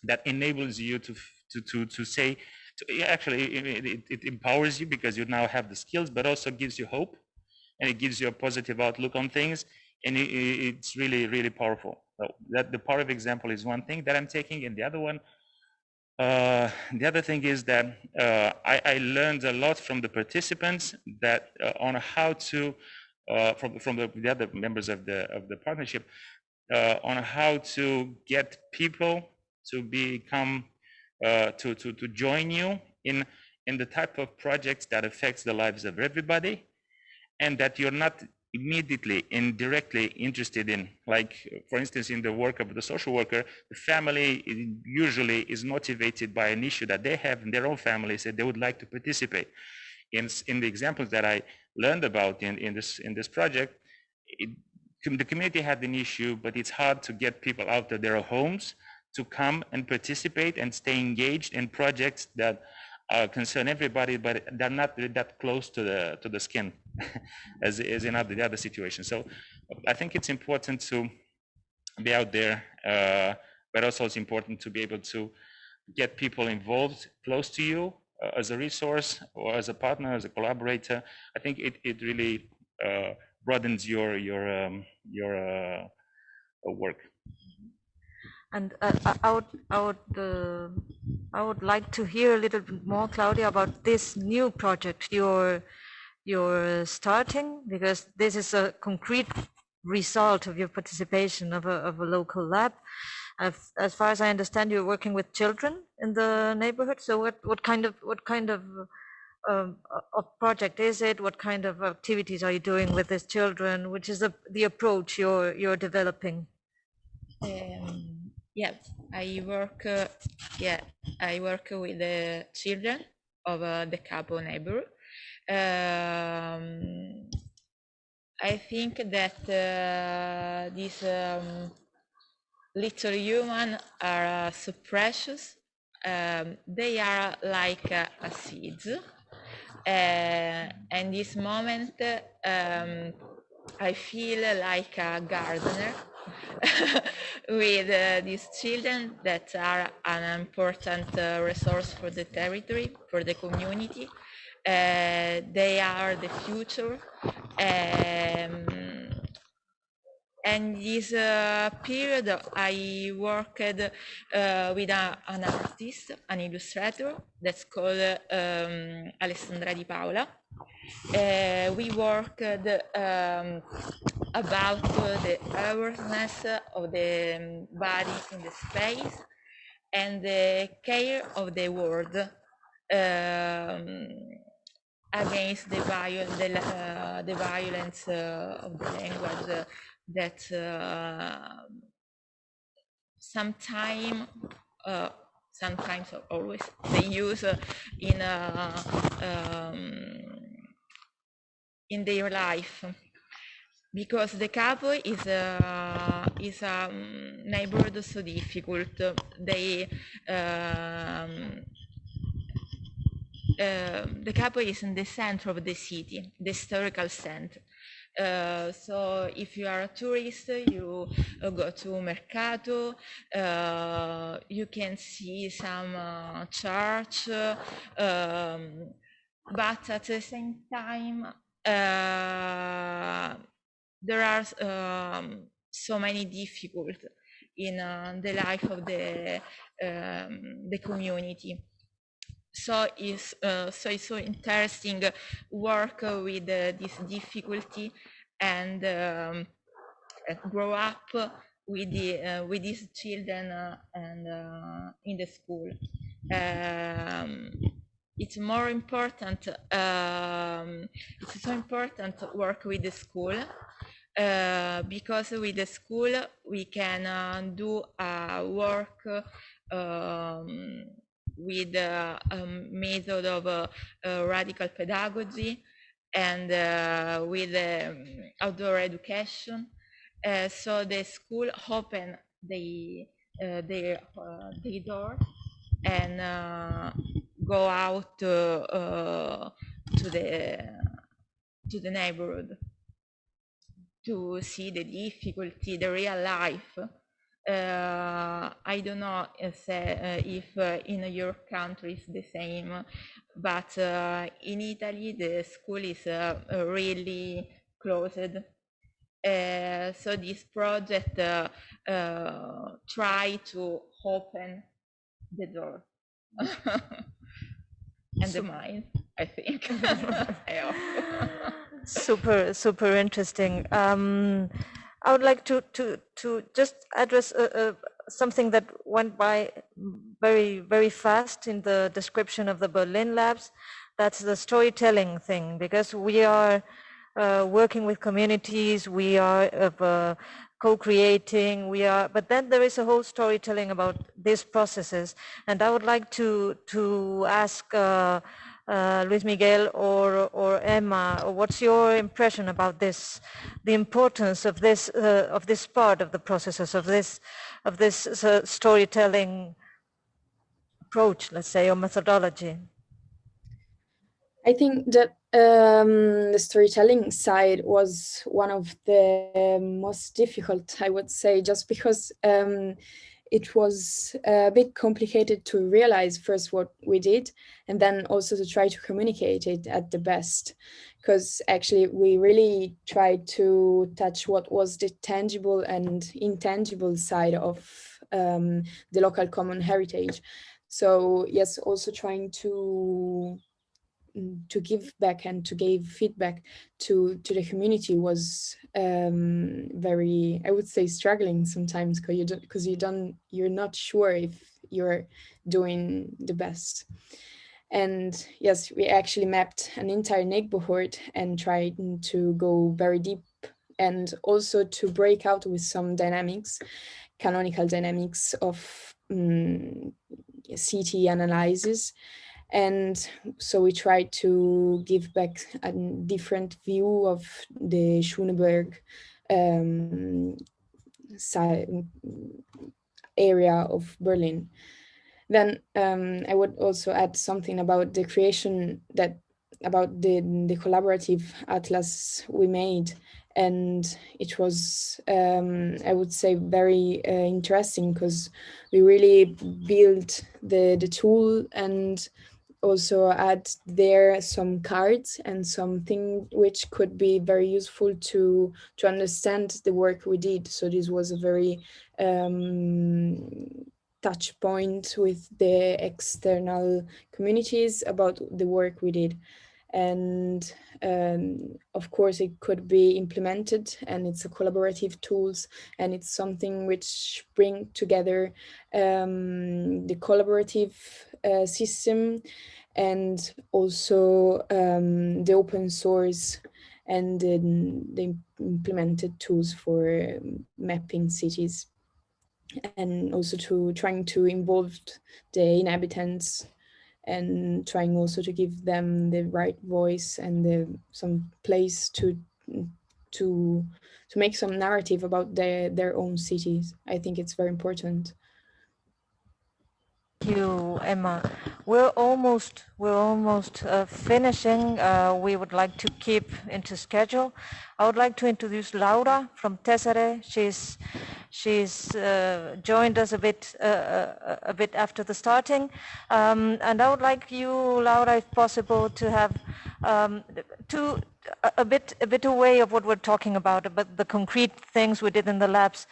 that enables you to to to, to say to, actually it, it, empowers you because you now have the skills but also gives you hope and it gives you a positive outlook on things and it, it's really really powerful. So that the part of example is one thing that i'm taking and the other one uh, the other thing is that uh, I, I, learned a lot from the participants that uh, on how to uh, from from the, the, other members of the of the partnership uh, on how to get people to become uh, to to to join you in in the type of projects that affects the lives of everybody, and that you're not immediately and directly interested in. Like, for instance, in the work of the social worker, the family usually is motivated by an issue that they have in their own family, so they would like to participate. In, in the examples that I learned about in, in this in this project, it, the community had an issue, but it's hard to get people out of their homes to come and participate and stay engaged in projects that uh, concern everybody, but they're not that close to the to the skin as, in other, the other situations. So I think it's important to be out there, uh, but also it's important to be able to get people involved close to you as a resource or as a partner, as a collaborator, I think it, it really uh, broadens your your um, your uh, work. And uh, I would, I would, uh, I would like to hear a little bit more, Claudia, about this new project you're you're starting, because this is a concrete result of your participation of a of a local lab. As, far as I understand, you're working with children in the neighborhood. So what what kind of what kind of um, of project is it? What kind of activities are you doing with these children? Which is the the approach you're you're developing? Um, yeah, I work. Uh, yeah, I work with the children of uh, the Capo neighbor. Um, I think that uh, these um, little human are uh, so precious. Um, they are like a seeds. Uh, and this moment, um, I feel like a gardener with uh, these children that are an important uh, resource for the territory, for the community. Uh, they are the future. Um, and this uh, period I worked uh, with a, an artist, an illustrator that's called um, Alessandra Di Paola. Uh, we worked um, about the awareness of the body in the space and the care of the world um, against the, viol the, uh, the violence uh, of the language that uh, sometime uh, sometimes or always they use uh, in um, in their life because the capo is a is a um, neighborhood so difficult. They um, uh, the capo is in the center of the city, the historical center. Uh, so if you are a tourist, you uh, go to Mercato, uh, you can see some uh, church, um, but at the same time, uh, there are um, so many difficulties in the life of the um, the community so it's uh, so it's so interesting work with uh, this difficulty and um, grow up with the uh, with these children uh, and uh, in the school. Um, it's more important um, it's so important to work with the school uh, because with the school we can do work um, with a method of uh, uh, radical pedagogy and uh, with um, outdoor education. so the school open the, their, their door and go out to the to the neighborhood to see the difficulty, the real life uh, I don't know if, uh, if uh, in your country it's the same, but uh, in Italy the school is uh, really closed. Uh, so this project try to open the door and the mind, I think. super, super interesting. Um, I would like to to to just address uh, uh, something that went by very very fast in the description of the Berlin labs. That's the storytelling thing because we are uh, working with communities. We are uh, co-creating. We are, but then there is a whole storytelling about these processes, and I would like to to ask uh, Luis Miguel or, or Emma, what's your impression about this, the importance of this, uh, of this part of the processes, of this, of this uh, storytelling approach, let's say, or methodology? I think that um, the storytelling side was one of the most difficult, I would say, just because um, it was a bit complicated to realize first what we did and then also to try to communicate it at the best because actually we really tried to touch what was the tangible and intangible side of um, the local common heritage. So yes, also trying to to give back and to give feedback to to the community was um, very, I would say, struggling sometimes because you don't because you don't you're not sure if you're doing the best. And yes, we actually mapped an entire neighborhood and tried to go very deep and also to break out with some dynamics, canonical dynamics of um, city analysis. And so we tried to give back a different view of the Schöneberg um, area of Berlin. Then um, I would also add something about the creation that about the, the collaborative atlas we made. And it was, um, I would say, very uh, interesting because we really built the, the tool and also add there some cards and something which could be very useful to to understand the work we did. So this was a very um, touch point with the external communities about the work we did. And um, of course, it could be implemented and it's a collaborative tools and it's something which bring together um, the collaborative uh, system and also um, the open source and the, the implemented tools for mapping cities. And also to trying to involve the inhabitants and trying also to give them the right voice and the, some place to to to make some narrative about their their own cities. I think it's very important. Thank you, Emma. We're almost we're almost uh, finishing. Uh, we would like to keep into schedule. I would like to introduce Laura from Tesserae. She's she's uh, joined us a bit uh, uh, a bit after the starting, um, and I would like you, Laura, if possible, to have um, to a bit a bit away of what we're talking about, about the concrete things we did in the labs.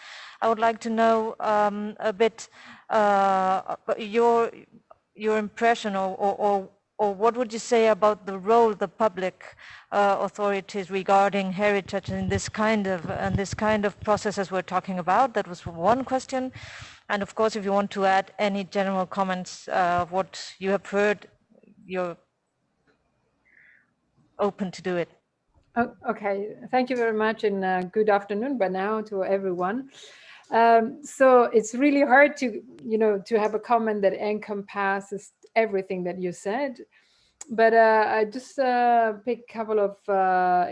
I would like to know um, a bit uh, your your impression or, or, or, what would you say about the role of the public uh, authorities regarding heritage in this kind of and this kind of processes we're talking about? That was one question. And of course, if you want to add any general comments uh, of what you have heard, you're open to do it. Okay, thank you very much and uh, good afternoon by now to everyone. Um, so it's really hard to, you know, to have a comment that encompasses everything that you said. But uh, I just uh, picked a couple of uh,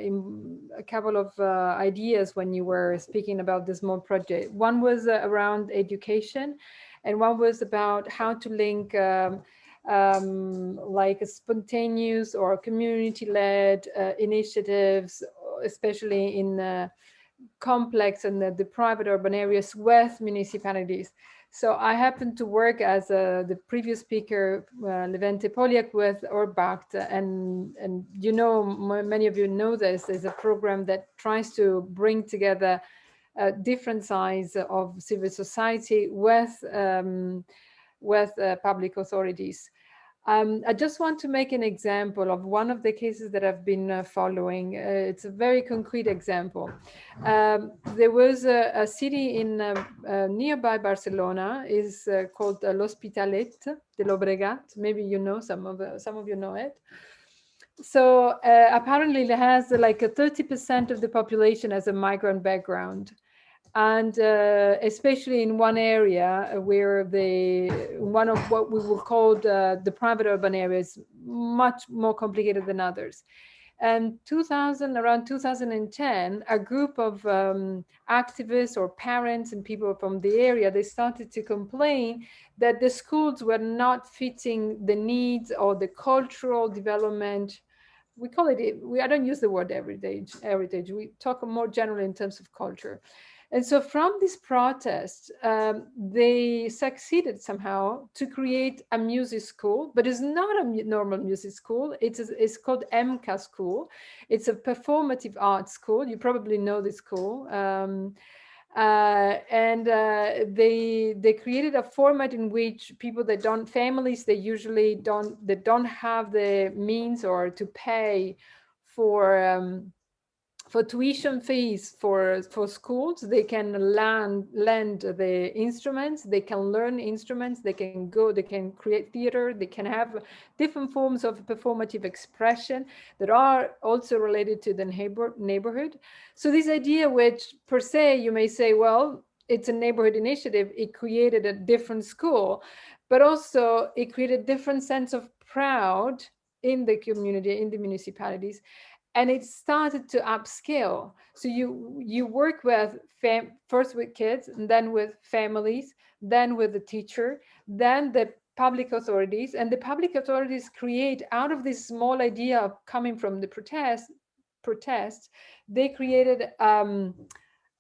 a couple of uh, ideas when you were speaking about this small project. One was uh, around education, and one was about how to link um, um, like spontaneous or community-led uh, initiatives, especially in complex and the, the, private urban areas with municipalities. So I happen to work as uh, the previous speaker, uh, Levente Polyák with Urbact, and, and you know, many of you know this, is a program that tries to bring together uh, different sides of civil society with, um, with uh, public authorities. Um, I just want to make an example of one of the cases that I've been uh, following. Uh, it's a very concrete example. Um, there was a, a city in uh, uh nearby Barcelona is uh, called uh, L'Hospitalet de Llobregat. Maybe you know some of some of you know it. So apparently it has like a 30% of the population as a migrant background and uh, especially in one area where the one of what we will call the, the private urban areas much more complicated than others. And 2000 around 2010 a group of um, activists or parents and people from the area they started to complain that the schools were not fitting the needs or the cultural development. We call it we i don't use the word heritage heritage. We talk more generally in terms of culture And so from this protest, um, they succeeded somehow to create a music school, but it's not a normal music school. It's, it's called EMCA school. It's a performative arts school. You probably know this school. Um, uh, and uh, they they created a format in which people that don't families they usually don't they don't have the means or to pay for um, for tuition fees for for schools they can learn lend the instruments they can learn instruments they can go they can create theater they can have different forms of performative expression that are also related to the neighbor neighborhood. So this idea which per se you may say well it's a neighborhood initiative it created a different school but also it created a different sense of proud in the community in the municipalities and it started to upscale. So you you work with first with kids, and then with families, then with the teacher, then the public authorities, and the public authorities create out of this small idea of coming from the protest protests, they created um,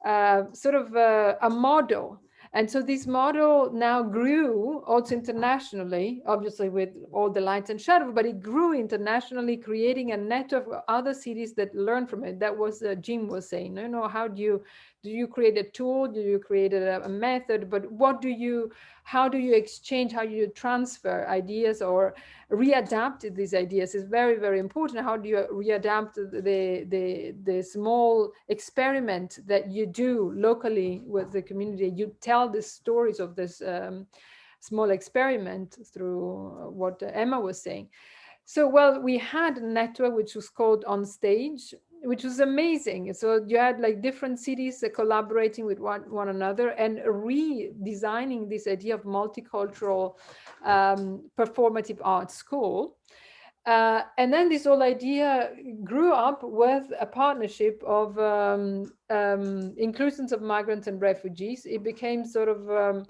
uh, sort of a, a model and so this model now grew also internationally, obviously with all the lights and shadows, but it grew internationally, creating a network of other cities that learn from it. That was uh, Jim was saying, you know, how do you do you create a tool? Do you create a, a, method? But what do you how do you exchange how do you transfer ideas or readapt these ideas is very very important. How do you readapt the the the small experiment that you do locally with the community? You tell the stories of this um, small experiment through what emma was saying. So well we had a network which was called on stage which was amazing. So you had like different cities collaborating with one, one another and redesigning this idea of multicultural um, performative art school. Uh, and then this whole idea grew up with a partnership of um, um, inclusions of migrants and refugees. It became sort of um,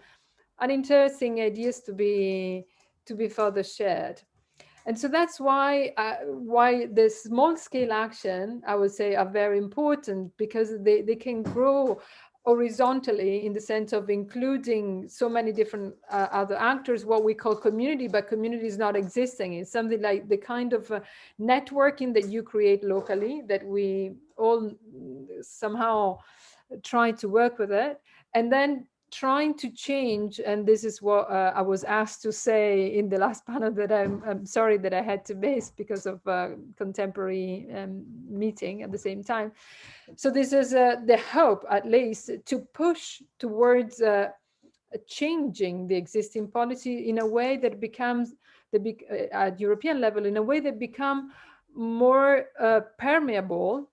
an interesting ideas to be to be further shared. And so that's why uh, why the small scale action, I would say, are very important because they, they can grow horizontally in the sense of including so many different uh, other actors, what we call community, but community is not existing. It's something like the kind of uh, networking that you create locally that we all somehow try to work with it. And then trying to change, and this is what uh, I was asked to say in the last panel that I'm, I'm sorry that I had to miss because of a contemporary um, meeting at the same time. So this is uh, the hope, at least, to push towards uh, changing the existing policy in a way that becomes the uh, at European level in a way that become more uh, permeable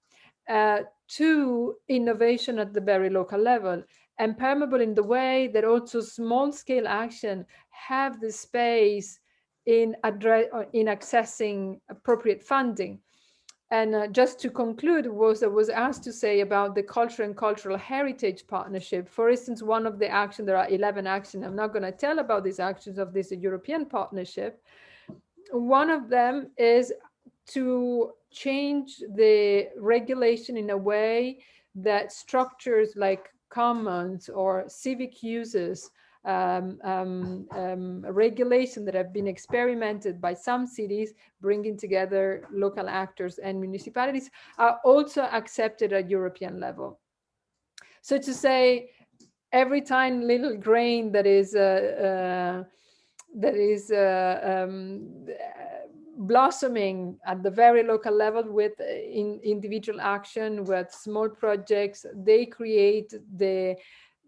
to innovation at the very local level and permeable in the way that also small scale action have the space in address in accessing appropriate funding. And uh, just to conclude, was I was asked to say about the culture and cultural heritage partnership. For instance, one of the actions, there are 11 actions. I'm not going to tell about these actions of this European partnership. One of them is to change the regulation in a way that structures like commons or civic uses um, um, um, regulation that have been experimented by some cities, bringing together local actors and municipalities, are also accepted at European level. So to say, every tiny little grain that is uh, uh, that is uh, um, blossoming at the very local level with uh, in individual action with small projects they create the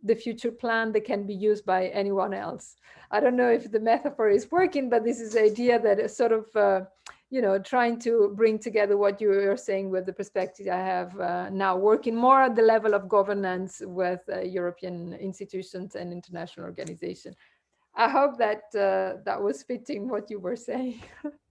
the future plan that can be used by anyone else. I don't know if the metaphor is working but this is the idea that is sort of uh, you know trying to bring together what you are saying with the perspective i have uh, now working more at the level of governance with uh, european institutions and international organization. I hope that uh, that was fitting what you were saying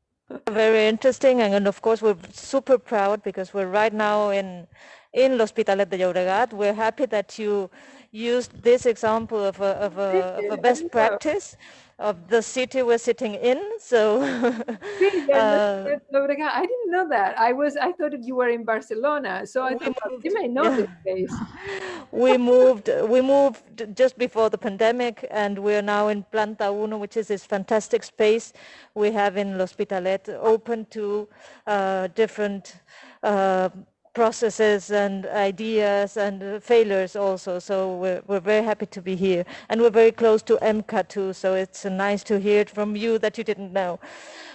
Very interesting, and of course we're super proud because we're right now in in L'Hospitalet de Llobregat. We're happy that you used this example of a, of a, of a best practice of the city we're sitting in. So uh, I didn't know that. I was I thought you were in Barcelona, so I thought well, you may know yeah. this place. we moved we moved just before the pandemic, and we are now in Planta Uno, which is this fantastic space we have in L'Hospitalet, open to uh, different. Uh, processes and ideas and uh, failures also. So we're, we're very happy to be here. And we're very close to EMCA too, so it's uh, nice to hear it from you that you didn't know.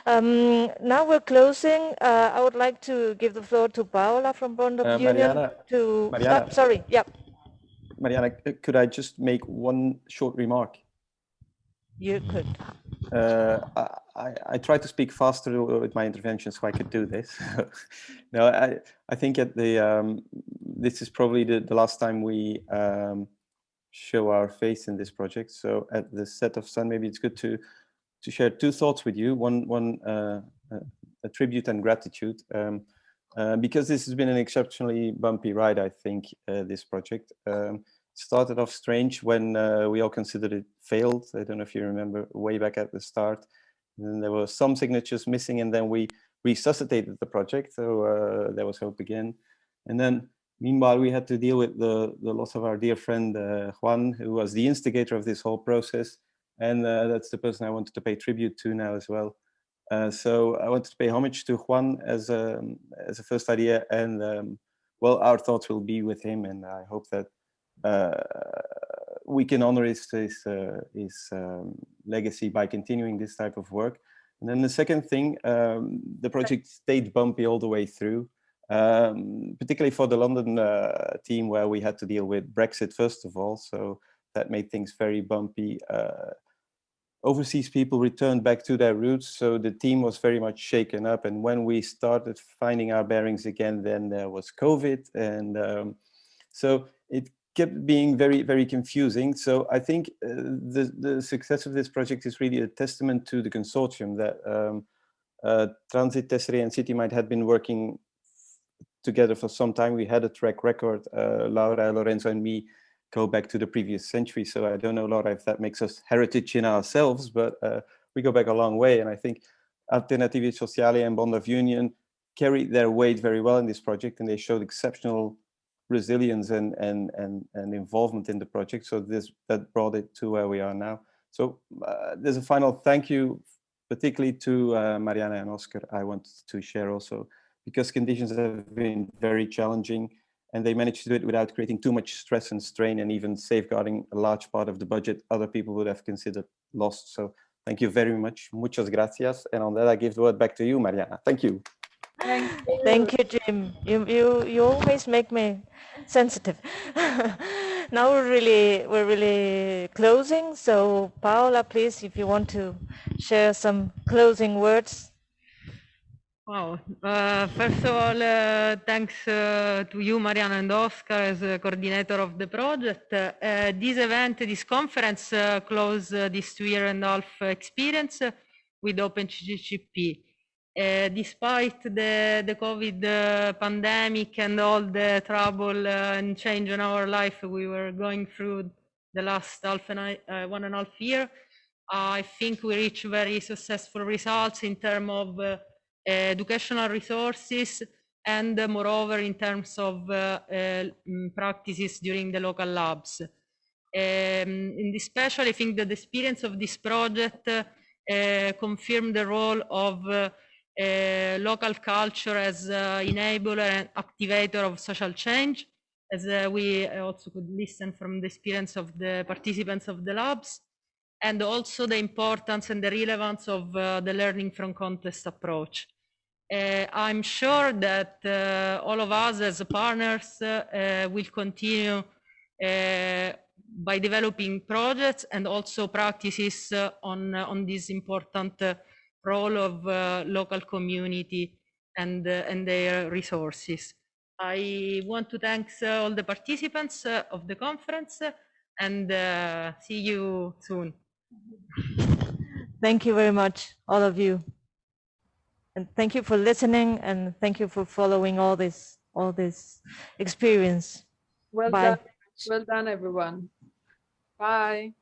Um, now we're closing. Uh, I would like to give the floor to Paola from Bond of uh, Union. Mariana, to, Mariana, oh, sorry, yeah. Mariana, could I just make one short remark? You could. Uh, I, I try to speak faster with my intervention so I could do this. no, I, I think at the um, this is probably the, the last time we um, show our face in this project. So at the set of sun, maybe it's good to to share two thoughts with you. One one uh, a tribute and gratitude. Um, uh, because this has been an exceptionally bumpy ride, I think, uh, this project. Um, started off strange when uh, we all considered it failed. I don't know if you remember way back at the start. And then there were some signatures missing and then we resuscitated the project. So uh, there was hope again. And then meanwhile, we had to deal with the, the loss of our dear friend uh, Juan, who was the instigator of this whole process. And uh, that's the person I wanted to pay tribute to now as well. Uh, so I wanted to pay homage to Juan as a, as a first idea and um, well, our thoughts will be with him and I hope that uh, we can honor his, his, uh, his um, legacy by continuing this type of work. And then the second thing, um, the project stayed bumpy all the way through, um, particularly for the London uh, team where we had to deal with Brexit first of all. So that made things very bumpy. Uh, overseas people returned back to their roots. So the team was very much shaken up. And when we started finding our bearings again, then there was COVID. And um, so it kept being very, very confusing. So I think uh, the, the success of this project is really a testament to the consortium that um, uh, Transit, Tesserae and City Mine(d) had been working together for some time. We had a track record, uh, Laura, Lorenzo and me go back to the previous century. So I don't know, Laura, if that makes us heritage in ourselves, but uh, we go back a long way. And I think Alternativi Sociali and Bond of Union carried their weight very well in this project and they showed exceptional resilience and, and, and, and involvement in the project. So this that brought it to where we are now. So uh, there's a final thank you, particularly to uh, Mariana and Oscar. I want to share also because conditions have been very challenging and they managed to do it without creating too much stress and strain and even safeguarding a large part of the budget other people would have considered lost. So thank you very much. Muchas gracias. And on that, I give the word back to you, Mariana. Thank you. Thank you, Thank you Jim. You, you, you always make me sensitive. now we're really, we're really closing. So Paola, please, if you want to share some closing words. Wow. Uh, first of all, uh, thanks uh, to you, Mariana and Oscar, as coordinator of the project. Uh, this event, this conference, uh, closed uh, this two year and a half experience with OpenCCCP. Uh, despite the, the COVID uh, pandemic and all the trouble uh, and change in our life we were going through the last half and uh, one and a half year, I think we reached very successful results in terms of uh, educational resources and moreover in terms of mm, practices during the local labs. Um, and especially I think that the experience of this project confirmed the role of uh, local culture as uh, enabler and activator of social change, as uh, we also could listen from the experience of the participants of the labs, and also the importance and the relevance of uh, the learning from context approach. Uh, I'm sure that uh, all of us as partners will continue by developing projects and also practices on, on this important role of uh, local community and, uh, and their resources. I want to thank uh, all the participants of the conference and see you soon. Thank you very much, all of you. And thank you for listening and thank you for following all this all this experience. Well Bye. done. Well done, everyone. Bye.